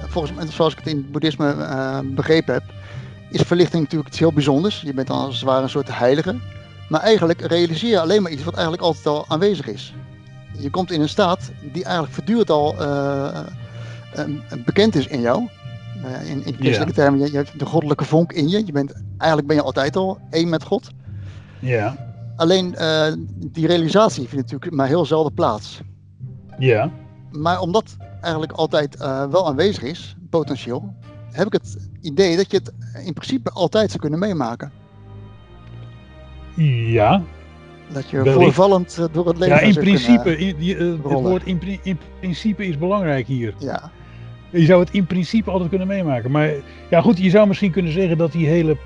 volgens mij, zoals ik het in het boeddhisme eh, begrepen heb, is verlichting natuurlijk iets heel bijzonders. Je bent dan als het ware een soort heilige. Maar eigenlijk realiseer je alleen maar iets wat eigenlijk altijd al aanwezig is. Je komt in een staat die eigenlijk voortdurend al eh, eh, bekend is in jou. In, in christelijke termen, je, je hebt de goddelijke vonk in je. je bent, eigenlijk ben je altijd al één met God. Ja, Alleen eh, die realisatie vindt natuurlijk maar heel zelden plaats. ja, Maar omdat eigenlijk altijd eh, wel aanwezig is, potentieel, heb ik het idee dat je het in principe altijd zou kunnen meemaken. ja. Dat je voorvallend eh, door het leven Ja, in principe, in, die, het woord in principe is belangrijk hier. ja, Je zou het in principe altijd kunnen meemaken. Maar ja, goed, je zou misschien kunnen zeggen dat die hele,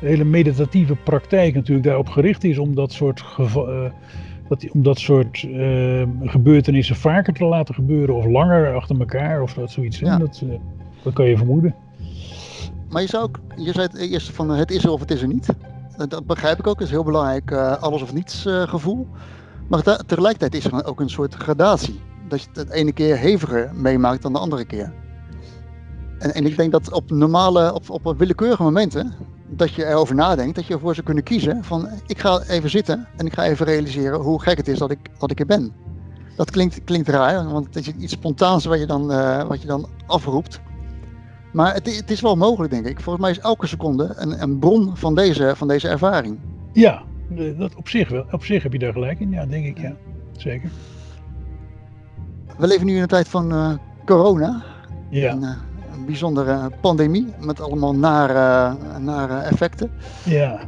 hele meditatieve praktijk natuurlijk daarop gericht is om dat soort, eh, dat, om dat soort eh, gebeurtenissen vaker te laten gebeuren of langer achter elkaar of dat zoiets. Ja. Dat, eh, dat kan je vermoeden. maar je zou ook, je zei het eerst van het is er of het is er niet. Dat, begrijp ik ook, dat is heel belangrijk, alles of niets gevoel. Maar te- tegelijkertijd is er ook een soort gradatie. Dat je het het ene keer heviger meemaakt dan de andere keer. En, en ik denk dat op normale, op, op willekeurige momenten, dat je erover nadenkt, dat je ervoor zou kunnen kiezen van ik ga even zitten en ik ga even realiseren hoe gek het is dat ik, dat ik er ben. Dat klinkt, klinkt raar, want het is iets spontaans wat je dan, eh, wat je dan afroept. Maar het, het is wel mogelijk, denk ik. Volgens mij is elke seconde een, een bron van deze, van deze ervaring. Ja, dat op zich wel. Op zich heb je daar gelijk in. Ja, denk ik. Ja, zeker. We leven nu in een tijd van eh, corona. Ja, eh, bijzondere pandemie met allemaal nare, nare effecten. ja,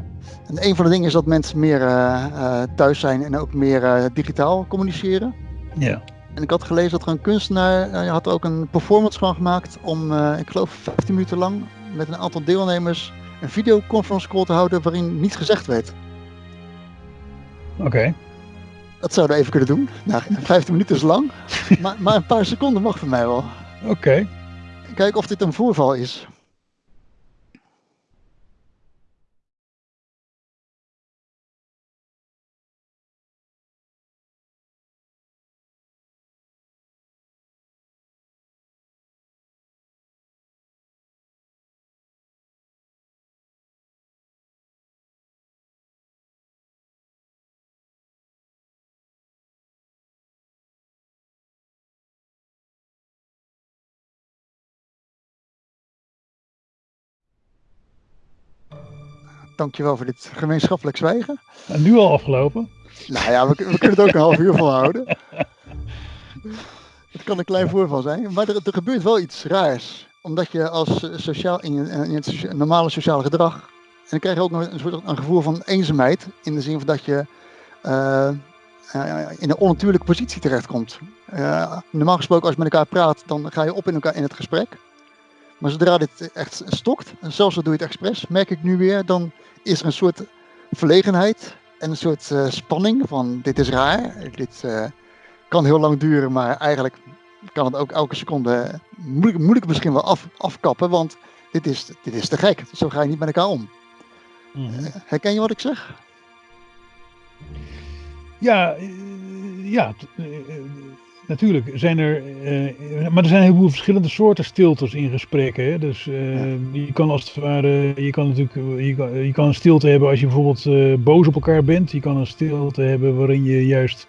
En een van de dingen is dat mensen meer eh, eh, thuis zijn en ook meer eh, digitaal communiceren. ja. En ik had gelezen dat er een kunstenaar had ook een performance van gemaakt om, ik geloof, 15 minuten lang met een aantal deelnemers een videoconference call te houden waarin niets gezegd werd. Oké. Dat zouden we even kunnen doen. Nou, 15 minuten is lang, maar, maar een paar seconden mag voor mij wel. Oké. Kijk of dit een voorval is. Dankjewel voor dit gemeenschappelijk zwijgen. En nu al afgelopen. Nou ja, we, we kunnen het ook een half uur volhouden. Het kan een klein voorval zijn, maar er, er gebeurt wel iets raars. Omdat je als eh, sociaal, in, je- in het normale sociale gedrag. En dan krijg je ook nog een, soort, een gevoel van eenzaamheid. In de zin van dat je eh, eh, in een onnatuurlijke positie terechtkomt. Eh, normaal gesproken, als je met elkaar praat, dan ga je op in, elkaar, in het gesprek. Maar zodra dit echt stokt, en zelfs al doe je het expres, merk ik nu weer, dan is er een soort verlegenheid en een soort eh, spanning van dit is raar, dit eh, kan heel lang duren, maar eigenlijk kan het ook elke seconde moeilijk, moeilijk misschien wel af, afkappen, want dit is, dit is te gek. Zo ga je niet met elkaar om. Mhm. Herken je wat ik zeg? Ja, eh, ja eh, eh, natuurlijk zijn er, eh, maar er zijn een heleboel verschillende soorten stiltes in gesprekken. Hè? Dus eh, je kan als het ware, je kan natuurlijk, eh, je kan, je kan een stilte hebben als je bijvoorbeeld eh, boos op elkaar bent. Je kan een stilte hebben waarin je juist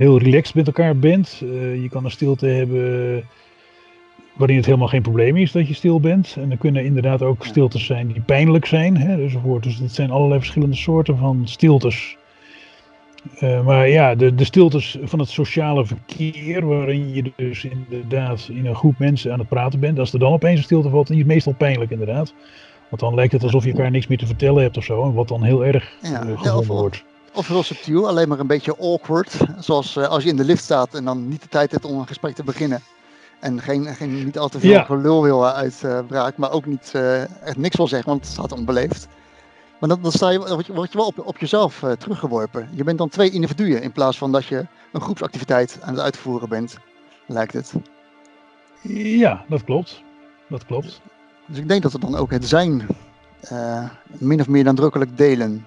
heel relaxed met elkaar bent. Eh, je kan een stilte hebben waarin het helemaal geen probleem is dat je stil bent. En er kunnen inderdaad ook stiltes zijn die pijnlijk zijn. Hè, enzovoort. Dus het zijn allerlei verschillende soorten van stiltes. Eh, maar ja, de, de stiltes van het sociale verkeer, waarin je dus inderdaad in een groep mensen aan het praten bent, als er dan opeens een stilte valt, is meestal pijnlijk inderdaad. Want dan lijkt het alsof je elkaar niks meer te vertellen hebt of zo, wat dan heel erg Ja, eh, gevonden wordt. Of heel subtiel, alleen maar een beetje awkward. Zoals eh, als je in de lift staat en dan niet de tijd hebt om een gesprek te beginnen. En geen, geen, niet al te veel Ja. gelul wil uitbraak, maar ook niet echt niks wil zeggen, want het staat onbeleefd. Maar dan, dan sta je, word je, word je wel op, op jezelf eh, teruggeworpen. Je bent dan twee individuen in plaats van dat je een groepsactiviteit aan het uitvoeren bent, lijkt het. Ja, dat klopt. Dat klopt. Dus ik denk dat we dan ook het zijn eh, min of meer nadrukkelijk delen.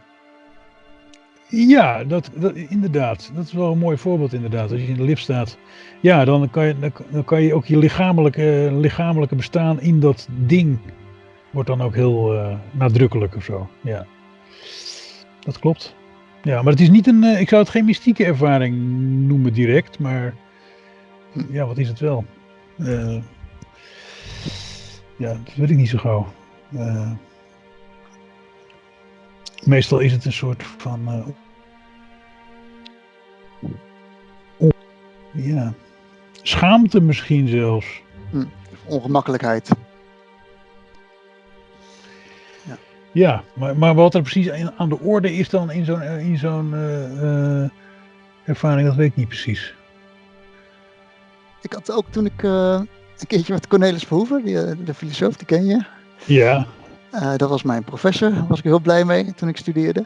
Ja, dat, dat, inderdaad. Dat is wel een mooi voorbeeld inderdaad. Als je in de lift staat, ja, dan kan je, dan kan je ook je lichamelijke, lichamelijke bestaan in dat ding wordt dan ook heel eh, nadrukkelijk of zo. Ja, dat klopt. Ja, maar het is niet een, eh, ik zou het geen mystieke ervaring noemen direct, maar ja, wat is het wel? Eh, ja, dat weet ik niet zo gauw. Meestal is het een soort van. ja. Schaamte misschien zelfs. Ongemakkelijkheid. Ja, maar, maar wat er precies aan de orde is dan in zo'n eh, in zo'n eh, eh, ervaring, dat weet ik niet precies. Ik had ook toen ik een keertje met Cornelis Verhoeven, die, de filosoof, die ken je. Ja. Dat was mijn professor, daar was ik heel blij mee toen ik studeerde.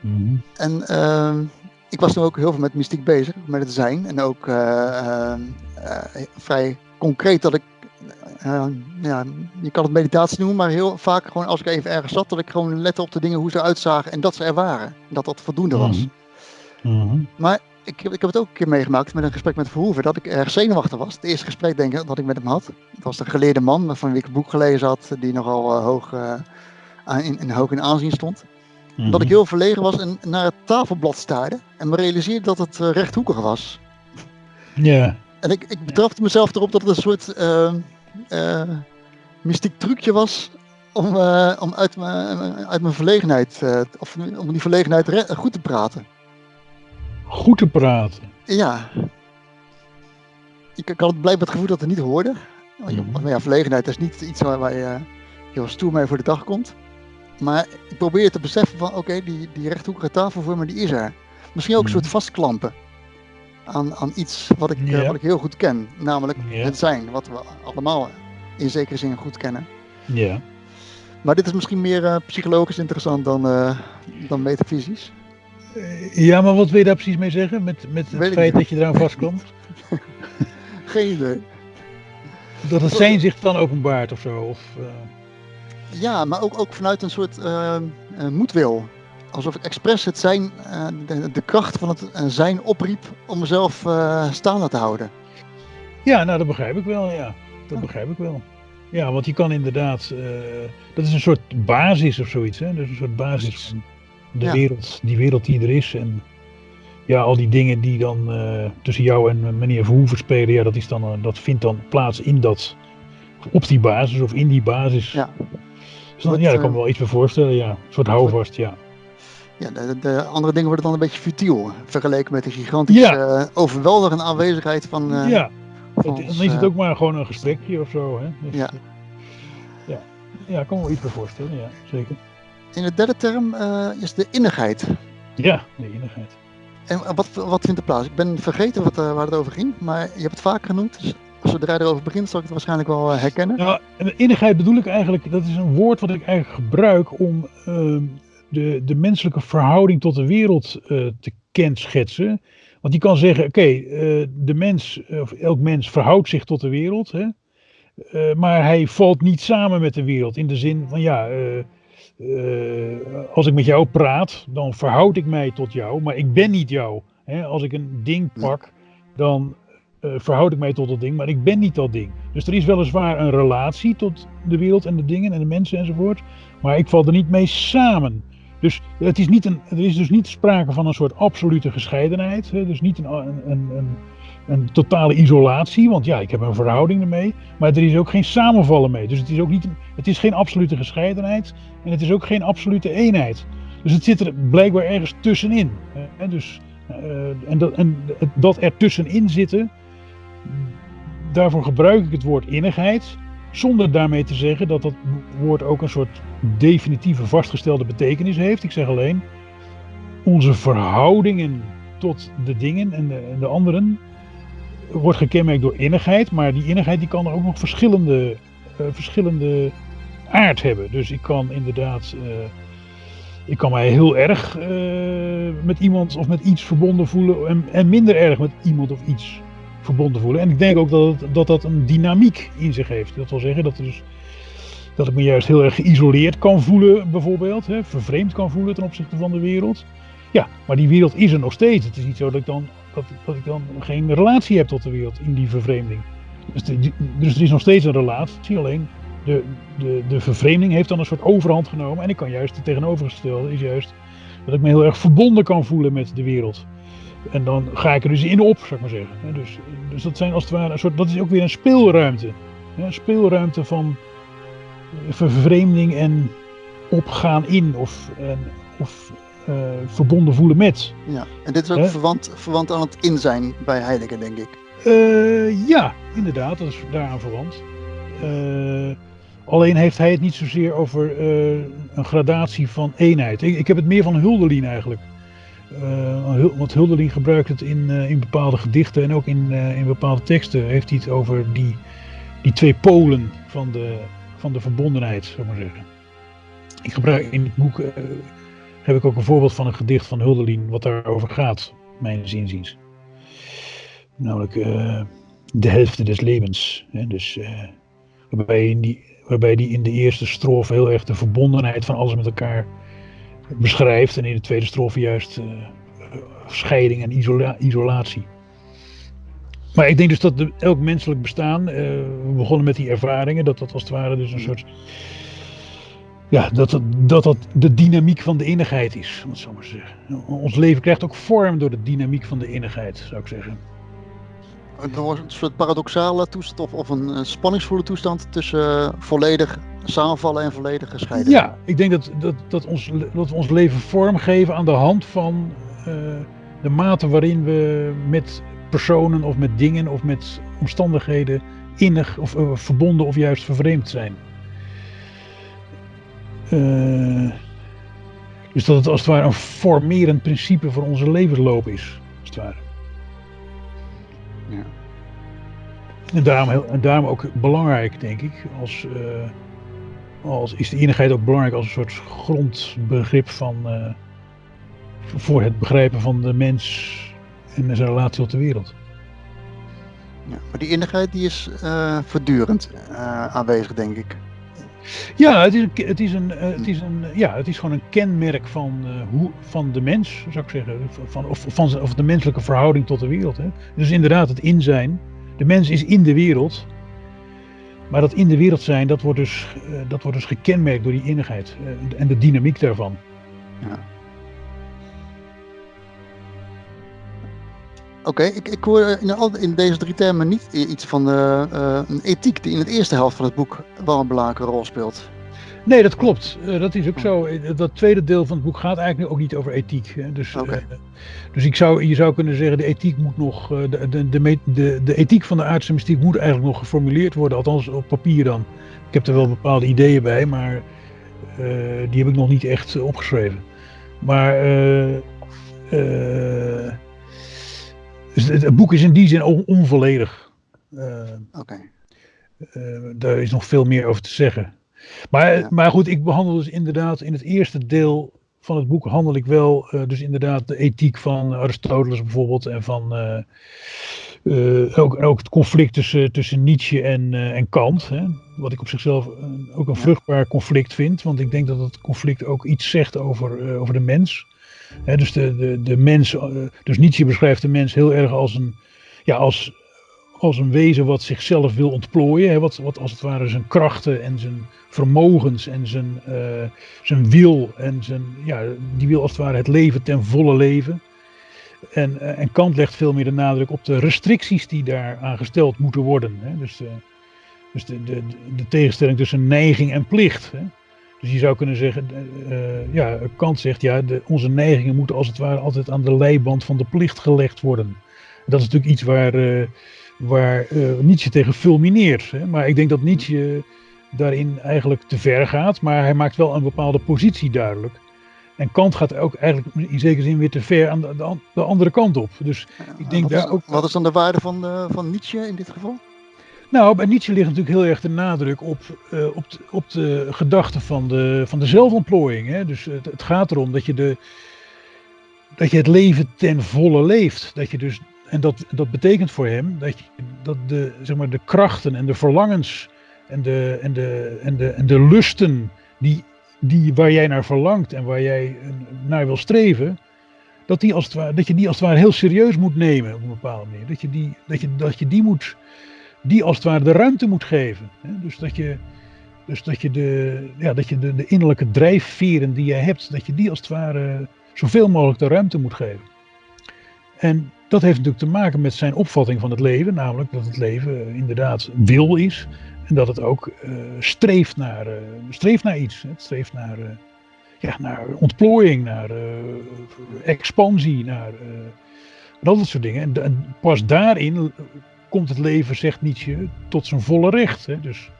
Mhm. En ehm, ik was toen ook heel veel met mystiek bezig, met het zijn. En ook eh, ehm, eh, vrij concreet dat ik, eh, ja, je kan het meditatie noemen, maar heel vaak gewoon als ik even ergens zat, dat ik gewoon lette op de dingen hoe ze eruit zagen en dat ze er waren. En dat dat voldoende was. Mhm. Mhm. Maar ik, heb- ik heb het ook een keer meegemaakt met een gesprek met Verhoeven, dat ik erg zenuwachtig was. Het eerste gesprek denk ik dat ik met hem had. Het was een geleerde man van wie ik een boek gelezen had, die nogal eh, hoog, eh, in, in, hoog in aanzien stond. Mhm. Dat ik heel verlegen was en naar het tafelblad staarde en me realiseerde dat het eh, rechthoekig was. Ja. En ik, ik betrapte mezelf erop dat het een soort eh, eh, mystiek trucje was om, eh, om uit, mijn, uit mijn verlegenheid, eh, of om die verlegenheid goed te praten. Goed te praten. Ja. Ik, ik had blijkbaar het gevoel dat het niet hoorde. Want ja, verlegenheid is niet iets waar, waar je heel stoer mee voor de dag komt. Maar ik probeer te beseffen van oké, die, die rechthoekige tafel voor me, die is er. Misschien ook een Mhm. soort vastklampen aan, aan iets wat ik, eh, wat ik heel goed ken. Namelijk het zijn, wat we allemaal in zekere zin goed kennen. Ja. Maar dit is misschien meer eh, psychologisch interessant dan, eh, dan metafysisch. Ja, maar wat wil je daar precies mee zeggen? Met, met het feit dat je eraan vastklampt? Geen idee. Dat het zijn zich dan openbaart of zo? Of, Ja, maar ook, ook vanuit een soort moedwil. Alsof ik expres het zijn, eh, de, de kracht van het eh, zijn opriep om mezelf eh, staande te houden. Ja, nou dat begrijp ik wel, ja. Dat begrijp ik wel. Ja, want je kan inderdaad, dat is een soort basis of zoiets, hè. Dat is een soort basis van de Ja. wereld, die wereld die er is. En ja, al die dingen die dan tussen jou en meneer Verhoeven spelen, ja, dat, is dan, dat vindt dan plaats in dat, op die basis of in die basis. Ja. Dus dan, ja, daar kan ik me wel iets bij voorstellen, ja. Een soort houvast, ja. Ja, de, de andere dingen worden dan een beetje futiel. Vergeleken met de gigantische, Ja. eh, overweldigende aanwezigheid van, eh, ja, van dan ons, is het eh, ook maar gewoon een gesprekje of zo, hè. Dus, Ja. ja. Ja, ik kan me wel iets bij voorstellen, ja, zeker. In de derde term is de innigheid. Ja, de innigheid. En wat, wat vindt er plaats? Ik ben vergeten wat, waar het over ging, maar je hebt het vaak genoemd. Dus zodra je erover begint, zal ik het waarschijnlijk wel herkennen. Nou, innigheid bedoel ik eigenlijk, dat is een woord wat ik eigenlijk gebruik om ehm, de, de menselijke verhouding tot de wereld eh, te kenschetsen. Want je kan zeggen, oké, eh, de mens, of elk mens verhoudt zich tot de wereld, hè? Eh, maar hij valt niet samen met de wereld. In de zin van, ja, eh, eh, als ik met jou praat, dan verhoud ik mij tot jou, maar ik ben niet jou. Hè? Als ik een ding pak, dan eh, verhoud ik mij tot dat ding, maar ik ben niet dat ding. Dus er is weliswaar een relatie tot de wereld en de dingen en de mensen enzovoort, maar ik val er niet mee samen. Dus het is niet een, er is dus niet sprake van een soort absolute gescheidenheid, dus niet een, een, een, een, totale isolatie, want ja, ik heb een verhouding ermee, maar er is ook geen samenvallen mee. Dus het is ook niet, het is geen absolute gescheidenheid en het is ook geen absolute eenheid. Dus het zit er blijkbaar ergens tussenin. Hè? Dus, eh, en, dat, en dat er tussenin zitten, daarvoor gebruik ik het woord innigheid, zonder daarmee te zeggen dat dat woord ook een soort definitieve vastgestelde betekenis heeft. Ik zeg alleen, onze verhoudingen tot de dingen en de, en de anderen wordt gekenmerkt door innigheid, maar die innigheid die kan er ook nog verschillende, uh, verschillende aard hebben. Dus ik kan inderdaad, uh, ik kan mij heel erg uh, met iemand of met iets verbonden voelen en, en, minder erg met iemand of iets verbonden voelen. En ik denk ook dat dat, dat een dynamiek in zich heeft. Dat wil zeggen dat, dus, dat ik me juist heel erg geïsoleerd kan voelen, bijvoorbeeld, hè, vervreemd kan voelen ten opzichte van de wereld. Ja, maar die wereld is er nog steeds. Het is niet zo dat ik dan, dat, dat ik dan geen relatie heb tot de wereld in die vervreemding. Dus, dus er is nog steeds een relatie, alleen de, de, de vervreemding heeft dan een soort overhand genomen. En ik kan juist het tegenovergestelde, is juist dat ik me heel erg verbonden kan voelen met de wereld. En dan ga ik er dus in op, zou ik maar zeggen. Dus, dus dat zijn als het ware een soort, dat is ook weer een speelruimte. Een speelruimte van vervreemding en opgaan in of, of uh, verbonden voelen met. Ja, en dit is ook verwant, verwant aan het in zijn bij Heidegger, denk ik. Uh, ja, inderdaad, dat is daaraan verwant. Uh, alleen heeft hij het niet zozeer over een gradatie van eenheid. Ik, ik, heb het meer van Hulderlin eigenlijk. Want Hulderlin gebruikt het in, in bepaalde gedichten en ook in, in bepaalde teksten heeft hij het over die, die twee polen van de, van de verbondenheid, zou ik maar zeggen. Ik gebruik in het boek heb ik ook een voorbeeld van een gedicht van Hulderlin wat daarover gaat, mijn zinziens. Namelijk de helft des levens. Hè? Dus, waarbij, die, waarbij die in de eerste strofe heel erg de verbondenheid van alles met elkaar beschrijft. En in de tweede strofe juist uh, scheiding en isola isolatie. Maar ik denk dus dat elk menselijk bestaan, we begonnen met die ervaringen, dat dat als het ware dus een soort ja, dat, het, dat dat de dynamiek van de innigheid is, om het zo maar zeggen. Ons leven krijgt ook vorm door de dynamiek van de innigheid, zou ik zeggen. Een soort paradoxale toestand of, een spanningsvolle toestand tussen uh, volledig samenvallen en volledig gescheiden. Ja, ik denk dat, dat, dat, ons, dat we ons leven vormgeven aan de hand van uh, de mate waarin we met personen of met dingen of met omstandigheden innig of uh, verbonden of juist vervreemd zijn. Dus dat het als het ware een formerend principe voor onze levensloop is. Als het ware. En daarom, heel, en daarom ook belangrijk, denk ik, als, uh, als is de eenigheid ook belangrijk als een soort grondbegrip van, uh, voor het begrijpen van de mens en zijn relatie tot de wereld. Ja, maar die innigheid die is voortdurend aanwezig, denk ik. Ja, het is, een, het, is een, eh, het, is een, ja, het is gewoon een kenmerk van, uh, hoe, van de mens, zou ik zeggen. Van, of, van, of de menselijke verhouding tot de wereld. Hè. Dus inderdaad, het in zijn. De mens is in de wereld. Maar dat in de wereld zijn, dat wordt dus, uh, dat wordt dus gekenmerkt door die innigheid. en de dynamiek daarvan. Ja. Oké, ik, ik hoor in, in, deze drie termen niet iets van uh, uh, een ethiek die in de eerste helft van het boek wel een belangrijke rol speelt. Nee, dat klopt. Uh, dat is ook zo. Dat tweede deel van het boek gaat eigenlijk ook niet over ethiek. Hè. Dus, okay. dus ik zou, je zou kunnen zeggen, de ethiek moet nog, de, de, de, de, de ethiek van de aardse mystiek moet eigenlijk nog geformuleerd worden, althans op papier dan. Ik heb er wel bepaalde ideeën bij, maar die heb ik nog niet echt opgeschreven. Maar dus het, boek is in die zin onvolledig. Uh, Oké. Daar is nog veel meer over te zeggen. Maar, maar goed, ik behandel dus inderdaad in het eerste deel van het boek handel ik wel uh, dus inderdaad de ethiek van Aristoteles bijvoorbeeld en van ook, ook het conflict tussen, tussen Nietzsche en, en Kant. Hè, wat ik op zichzelf ook een vruchtbaar conflict vind, want ik denk dat het conflict ook iets zegt over, over de mens dus, de, de, de mens, eh, dus Nietzsche beschrijft de mens heel erg als een, ja, als, als een wezen wat zichzelf wil ontplooien. wat, wat als het ware zijn krachten en zijn vermogens en zijn, uh, zijn wil. En zijn, ja, die wil als het ware het leven ten volle leven. En, uh, en Kant legt veel meer de nadruk op de restricties die daar gesteld moeten worden. Hè? Dus, dus de, de, de tegenstelling tussen neiging en plicht. Hè? Dus je zou kunnen zeggen, uh, ja, Kant zegt, ja, de, onze neigingen moeten als het ware altijd aan de leiband van de plicht gelegd worden. Dat is natuurlijk iets waar, waar uh, Nietzsche tegen fulmineert. Hè? Maar ik denk dat Nietzsche daarin eigenlijk te ver gaat, maar hij maakt wel een bepaalde positie duidelijk. En Kant gaat ook eigenlijk in zekere zin weer te ver aan de, de, de andere kant op. Dus ik denk wat, daar is, ook. wat is dan de waarde van, uh, van Nietzsche in dit geval? Nou, bij Nietzsche ligt natuurlijk heel erg de nadruk op, uh, op, de, op de gedachte van de, van de zelfontplooiing. Hè? Dus het, het, gaat erom dat je, de, dat je het leven ten volle leeft. Dat je dus, en dat, dat betekent voor hem dat, dat de, zeg maar, de krachten en de verlangens en de, en de, en de, en de lusten die, die, waar jij naar verlangt en waar jij naar wil streven, dat, die als het dat je die als het ware heel serieus moet nemen op een bepaalde manier. Dat je die, dat je, dat je die moet die als het ware de ruimte moet geven. Dus dat je, dus dat je, de, ja, dat je de, de innerlijke drijfveren die je hebt, dat je die als het ware zoveel mogelijk de ruimte moet geven. En dat heeft natuurlijk te maken met zijn opvatting van het leven, namelijk dat het leven inderdaad wil is en dat het ook uh, streeft, naar, uh, streeft naar iets. Het streeft naar, ja, naar ontplooiing, naar expansie, naar dat soort dingen. En, pas daarin komt het leven, zegt Nietzsche, tot zijn volle recht. Hè? Dus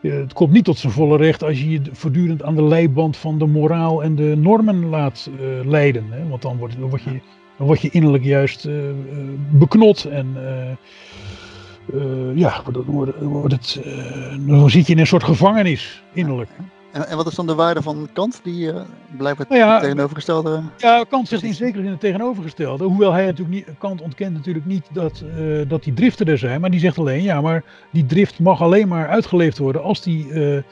het komt niet tot zijn volle recht als je je voortdurend aan de leiband van de moraal en de normen laat leiden. Hè? Want dan word, dan, word je, dan word je innerlijk juist uh, beknot en uh, ja, dan, wordt, wordt het, dan zit je in een soort gevangenis innerlijk. En, en wat is dan de waarde van Kant, die uh, blijkbaar nou ja, tegenovergestelde... Ja, Kant zegt in zekere zin het tegenovergestelde. Hoewel hij natuurlijk niet, Kant ontkent natuurlijk niet dat, uh, dat die driften er zijn. Maar die zegt alleen, ja, maar die drift mag alleen maar uitgeleefd worden als die uh,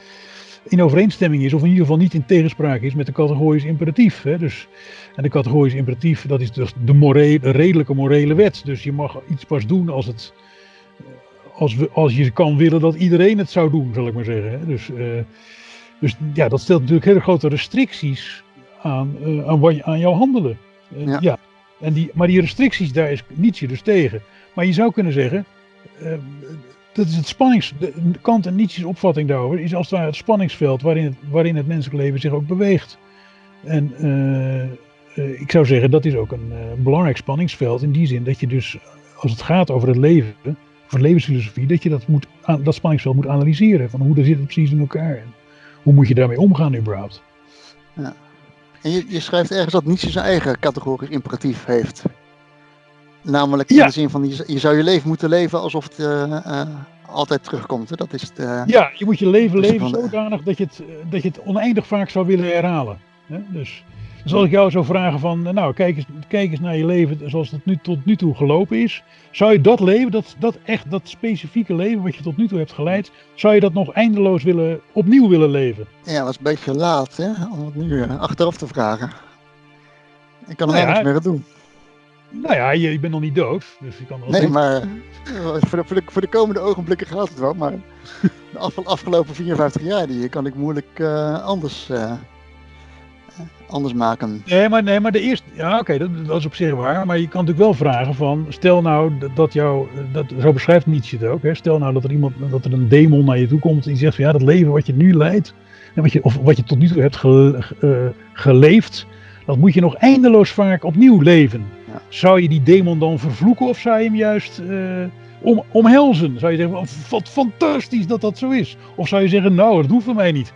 in overeenstemming is. Of in ieder geval niet in tegenspraak is met de categorisch imperatief. Hè? Dus, en de categorisch imperatief, dat is dus de, morele, de redelijke morele wet. Dus je mag iets pas doen als het... Als, we, als je kan willen dat iedereen het zou doen, zal ik maar zeggen. Hè? Dus... Dus ja, dat stelt natuurlijk hele grote restricties aan, uh, aan, wat, aan jouw handelen. Uh, ja. ja. En die, maar die restricties, daar is Nietzsche dus tegen. Maar je zou kunnen zeggen, dat is het spannings, de, Kant en Nietzsche's opvatting daarover, is als het ware het spanningsveld waarin het, waarin het menselijk leven zich ook beweegt. En ik zou zeggen, dat is ook een belangrijk spanningsveld in die zin dat je dus, als het gaat over het leven, over levensfilosofie, dat je dat, moet, dat spanningsveld moet analyseren. Van hoe zit het precies in elkaar hoe moet je daarmee omgaan überhaupt? Ja. En je, je schrijft ergens dat Nietzsche zijn eigen categorisch imperatief heeft. Namelijk in ja. de zin van, je, je, zou je leven moeten leven alsof het uh, uh, altijd terugkomt. Hè? Dat is het, uh, ja, je moet je leven leven zodanig dat je, het, dat je het oneindig vaak zou willen herhalen. Hè? Dus, dus als ik jou zou vragen van, nou kijk eens, kijk eens naar je leven zoals het nu, tot nu toe gelopen is. Zou je dat leven, dat, dat echt, dat specifieke leven wat je tot nu toe hebt geleid, zou je dat nog eindeloos willen, opnieuw willen leven? Ja, dat is een beetje laat hè, om het nu achteraf te vragen. Ik kan er nou niks meer aan doen. Nou ja, je, je, bent nog niet dood, dus je kan Nee, maar voor de, voor, de, voor de komende ogenblikken gaat het wel, maar de af, afgelopen 54 jaar die kan ik moeilijk uh, anders... Uh, anders maken. Nee, maar, nee, maar de eerste. Ja, oké, okay, dat, dat, is op zich waar. Maar je kan natuurlijk wel vragen van. Stel nou dat jou. Dat, zo beschrijft Nietzsche het ook. Hè, stel nou dat er iemand. Dat er een demon naar je toe komt. Die zegt van ja, dat leven wat je nu leidt. En wat je, of wat je tot nu toe hebt ge, uh, geleefd. Dat moet je nog eindeloos vaak opnieuw leven. Ja. Zou je die demon dan vervloeken of zou je hem juist uh, om, omhelzen? Zou je zeggen, wat fantastisch dat dat zo is? Of zou je zeggen, nou, dat hoeft voor mij niet?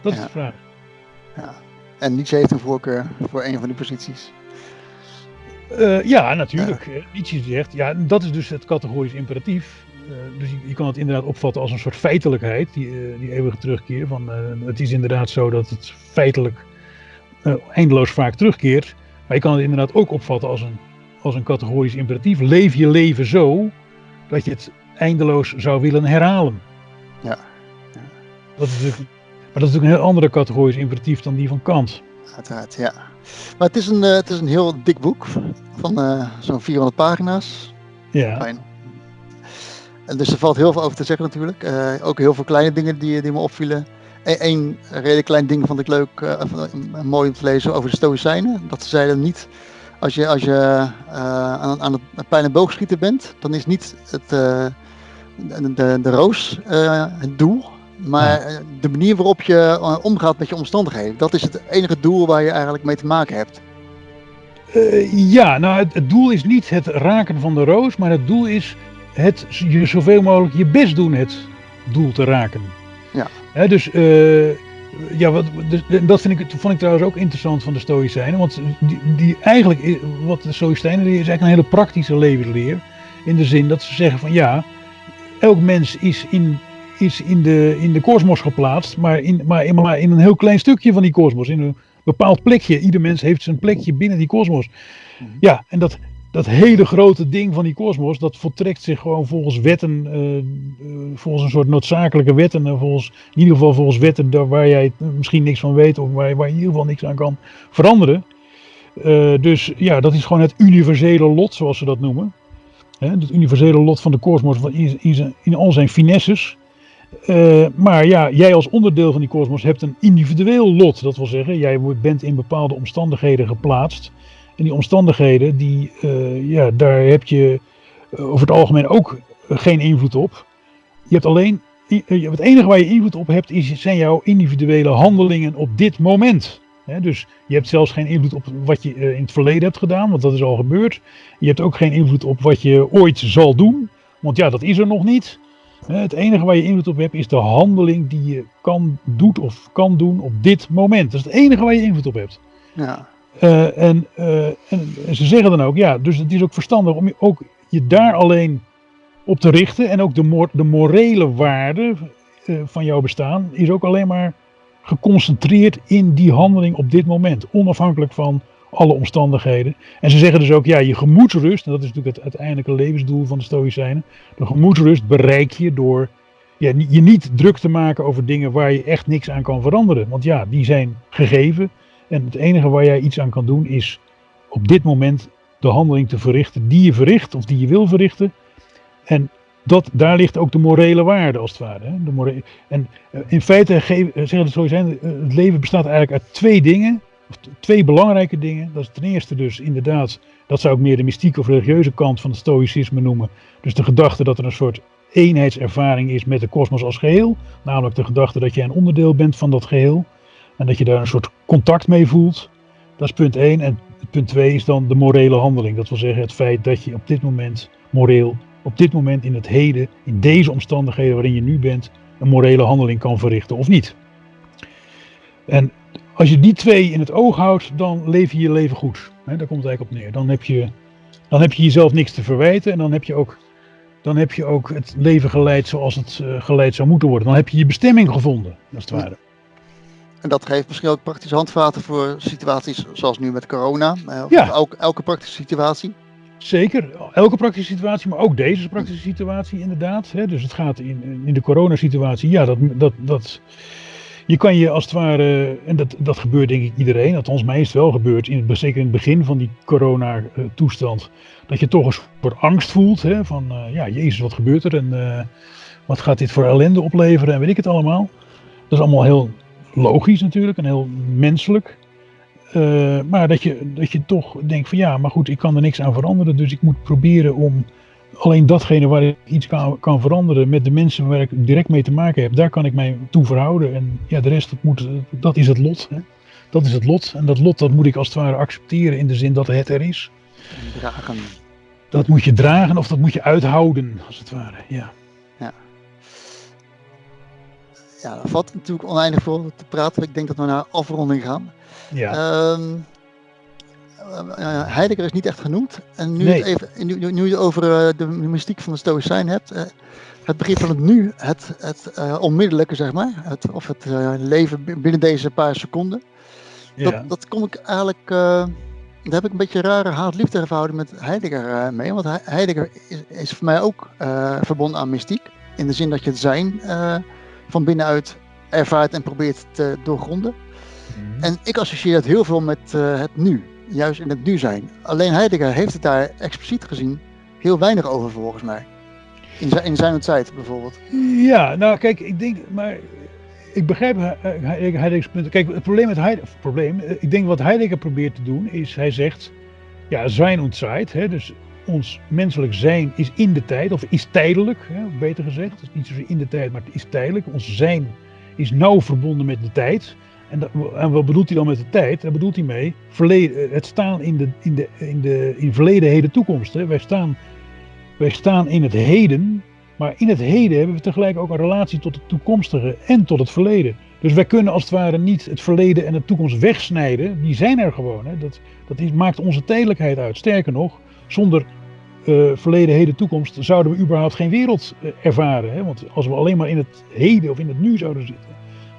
Dat is ja. de vraag. Ja. En Nietzsche heeft een voorkeur voor een van die posities. Uh, ja, natuurlijk. Ja. Nietzsche zegt, ja, dat is dus het categorisch imperatief. Uh, dus je, je, kan het inderdaad opvatten als een soort feitelijkheid, die, uh, die eeuwige terugkeer. Van, het is inderdaad zo dat het feitelijk eindeloos vaak terugkeert. Maar je kan het inderdaad ook opvatten als een, als een categorisch imperatief. Leef je leven zo dat je het eindeloos zou willen herhalen. Ja. ja. Dat is natuurlijk maar dat is natuurlijk een heel andere categorisch imperatief dan die van Kant. Uiteraard, ja. Maar het is een, uh, het is een heel dik boek van uh, zo'n 400 pagina's. Ja. Fijn. En dus er valt heel veel over te zeggen natuurlijk. Uh, ook heel veel kleine dingen die, die me opvielen. Eén redelijk klein ding vond ik leuk, mooi om te lezen over de Stoïcijnen. Dat ze zeiden niet, als je, als je aan, aan het pijl- en boogschieten bent, dan is niet het, de, de, de roos het doel, maar ja. de manier waarop je omgaat met je omstandigheden, dat is het enige doel waar je eigenlijk mee te maken hebt. Ja, nou het, het, doel is niet het raken van de roos, maar het doel is het je zoveel mogelijk je best doen het doel te raken. Ja. He, dus uh, ja, wat, dus, dat vind ik, vond ik trouwens ook interessant van de Stoïcijnen. Want die, die eigenlijk, wat de Stoïcijnen leren, is eigenlijk een hele praktische levensleer. In de zin dat ze zeggen van ja, elk mens is in, is in de, in de kosmos geplaatst, maar in, maar, in, maar in een heel klein stukje van die kosmos. In een bepaald plekje. Ieder mens heeft zijn plekje binnen die kosmos. Mhm. Ja, en dat, dat hele grote ding van die kosmos, dat voltrekt zich gewoon volgens wetten, uh, volgens een soort noodzakelijke wetten, uh, volgens, in ieder geval volgens wetten waar jij misschien niks van weet of waar, waar je in ieder geval niks aan kan veranderen. dus ja, dat is gewoon het universele lot, zoals ze dat noemen. Hè, het universele lot van de kosmos in, in, in, al zijn finesses. maar ja, jij als onderdeel van die kosmos hebt een individueel lot. Dat wil zeggen, jij bent in bepaalde omstandigheden geplaatst en die omstandigheden, die, uh, ja, daar heb je uh, over het algemeen ook geen invloed op. Je hebt alleen, het enige waar je invloed op hebt, is, zijn jouw individuele handelingen op dit moment. Dus je hebt zelfs geen invloed op wat je in het verleden hebt gedaan, want dat is al gebeurd. Je hebt ook geen invloed op wat je ooit zal doen, want ja, dat is er nog niet. Het enige waar je invloed op hebt is de handeling die je kan, doet of kan doen op dit moment. Dat is het enige waar je invloed op hebt. Ja. Uh, en, uh, en, ze zeggen dan ook, ja, dus het is ook verstandig om je, ook je daar alleen op te richten. En ook de, mor de morele waarde uh, van jouw bestaan is ook alleen maar geconcentreerd in die handeling op dit moment. Onafhankelijk van alle omstandigheden. En ze zeggen dus ook, ja, je gemoedsrust, en dat is natuurlijk het uiteindelijke levensdoel van de Stoïcijnen. De gemoedsrust bereik je door ja, je niet druk te maken over dingen waar je echt niks aan kan veranderen. Want ja, die zijn gegeven. En het enige waar jij iets aan kan doen is op dit moment de handeling te verrichten die je verricht of die je wil verrichten. En dat, daar ligt ook de morele waarde als het ware. Hè? De en eh, in feite eh, zeggen het zo zijn, eh, het leven bestaat eigenlijk uit twee dingen. Twee belangrijke dingen. Dat is ten eerste dus inderdaad, dat zou ik meer de mystieke of religieuze kant van het stoïcisme noemen. Dus de gedachte dat er een soort eenheidservaring is met de kosmos als geheel. Namelijk de gedachte dat jij een onderdeel bent van dat geheel. En dat je daar een soort contact mee voelt. Dat is punt 1. En punt 2 is dan de morele handeling. Dat wil zeggen het feit dat je op dit moment moreel, op dit moment in het heden, in deze omstandigheden waarin je nu bent, een morele handeling kan verrichten of niet. En als je die twee in het oog houdt, dan leef je je leven goed. Daar komt het eigenlijk op neer. Dan heb, je, dan heb je jezelf niks te verwijten en dan heb je ook, dan heb je ook het leven geleid zoals het uh, geleid zou moeten worden. Dan heb je je bestemming gevonden, als het ware. En dat geeft misschien ook praktische handvaten voor situaties zoals nu met corona. Eh, ja. Elke, elke praktische situatie. Zeker, elke praktische situatie, maar ook deze praktische situatie inderdaad. Hè. Dus het gaat in, in de coronasituatie, ja, dat, dat, dat, je kan je als het ware, en dat, dat gebeurt denk ik iedereen, althans mij is het wel gebeurd, in het, zeker in het begin van die corona-toestand, dat je toch een soort angst voelt, hè, van uh, ja, jezus, wat gebeurt er en uh, wat gaat dit voor ellende opleveren en weet ik het allemaal. Dat is allemaal heel logisch natuurlijk en heel menselijk. Uh, maar dat je, dat je toch denkt van ja, maar goed, ik kan er niks aan veranderen. Dus ik moet proberen om alleen datgene waar ik iets kan, kan veranderen met de mensen waar ik direct mee te maken heb, daar kan ik mij toe verhouden. En ja, de rest, dat, moet, dat is het lot. Hè? Dat is het lot. En dat lot, dat moet ik als het ware accepteren in de zin dat het er is. Dragen. Dat moet je dragen of dat moet je uithouden, als het ware. Ja ja, er valt natuurlijk oneindig voor te praten. Ik denk dat we naar afronding gaan. Ja. Um, Heidegger is niet echt genoemd. En nu, het even, nu, nu, je over uh, de mystiek van de Stoïcijn hebt, uh, het begrip van het nu, het, het onmiddellijke zeg maar, het, of het leven binnen deze paar seconden, ja. dat, dat kom ik eigenlijk, daar heb ik een beetje een rare haat-liefde verhouding met Heidegger mee. Want Heidegger is, is voor mij ook verbonden aan mystiek, in de zin dat je het zijn van binnenuit ervaart en probeert te doorgronden. Mhm. En ik associeer dat heel veel met uh, het nu, juist in het nu zijn. Alleen Heidegger heeft het daar expliciet gezien heel weinig over volgens mij. In zijn, in zijn tijd bijvoorbeeld. Ja, nou kijk, ik denk, maar ik begrijp Heideggers punt. Kijk, het probleem met Heidegger, probleem, eh, ik denk wat Heidegger probeert te doen is, hij zegt, ja, zijn hè, dus ons menselijk zijn is in de tijd, of is tijdelijk, hè, beter gezegd. Het is niet zozeer in de tijd, maar het is tijdelijk. Ons zijn is nauw verbonden met de tijd. En, en wat bedoelt hij dan met de tijd? Daar bedoelt hij mee verleden, het staan in, de, in, de, in, de, in verleden, heden, toekomst. Hè. Wij, staan, wij staan in het heden Maar in het heden hebben we tegelijk ook een relatie tot het toekomstige en tot het verleden. Dus wij kunnen als het ware niet het verleden en de toekomst wegsnijden. Die zijn er gewoon. Hè. Dat, dat maakt onze tijdelijkheid uit. Sterker nog, zonder uh, verleden, heden, toekomst zouden we überhaupt geen wereld uh, ervaren. Hè. Want als we alleen maar in het heden of in het nu zouden zitten,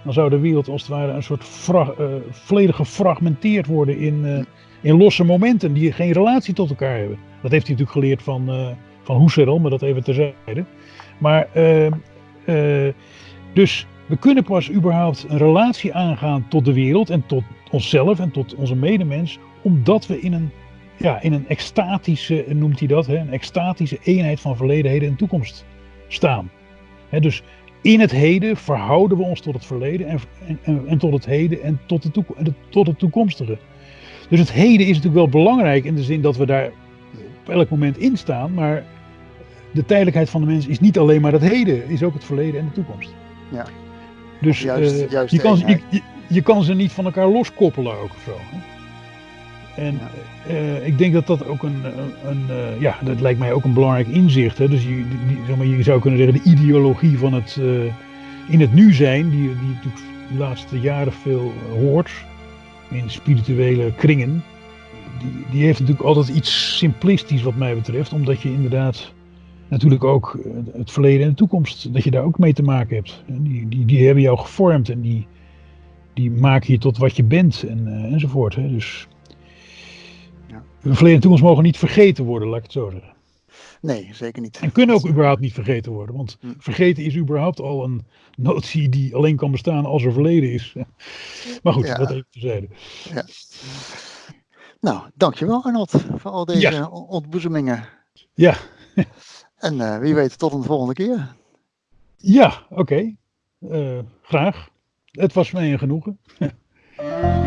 dan zou de wereld als het ware een soort uh, volledig gefragmenteerd worden in, in losse momenten die geen relatie tot elkaar hebben. Dat heeft hij natuurlijk geleerd van, van Husserl, maar dat even terzijde. Maar dus we kunnen pas überhaupt een relatie aangaan tot de wereld en tot onszelf en tot onze medemens, omdat we in een, ja, in een extatische, noemt hij dat, hè, een extatische eenheid van verleden, heden en toekomst staan. Hè, dus in het heden verhouden we ons tot het verleden en, en, en tot het heden en tot, de toekom, tot het toekomstige. Dus het heden is natuurlijk wel belangrijk in de zin dat we daar op elk moment in staan, maar de tijdelijkheid van de mens is niet alleen maar het heden, is ook het verleden en de toekomst. Ja. Dus juist, uh, juist je, kan, je, je, je, kan ze niet van elkaar loskoppelen ook of zo. Hè? En uh, ik denk dat dat ook een, een, uh, ja, dat lijkt mij ook een belangrijk inzicht. Hè? Dus je, die, maar, je zou kunnen zeggen de ideologie van het in het nu zijn, die, die natuurlijk de laatste jaren veel hoort in spirituele kringen. Die, die heeft natuurlijk altijd iets simplistisch wat mij betreft, omdat je inderdaad natuurlijk ook eh, het verleden en de toekomst, dat je daar ook mee te maken hebt. Die, die, die hebben jou gevormd en die, die maken je tot wat je bent en, enzovoort. Hè. Dus ja. verleden en toekomst mogen niet vergeten worden, laat ik het zo zeggen. Nee, zeker niet. En kunnen ook überhaupt niet vergeten worden. Want hm. vergeten is überhaupt al een notie die alleen kan bestaan als er verleden is. Maar goed, ja. dat even terzijde. Ja. Nou, dankjewel Arnold voor al deze ja. ontboezemingen. Ja. En uh, wie weet, tot een volgende keer. Ja, oké. Okay. Uh, graag. Het was mij een genoegen.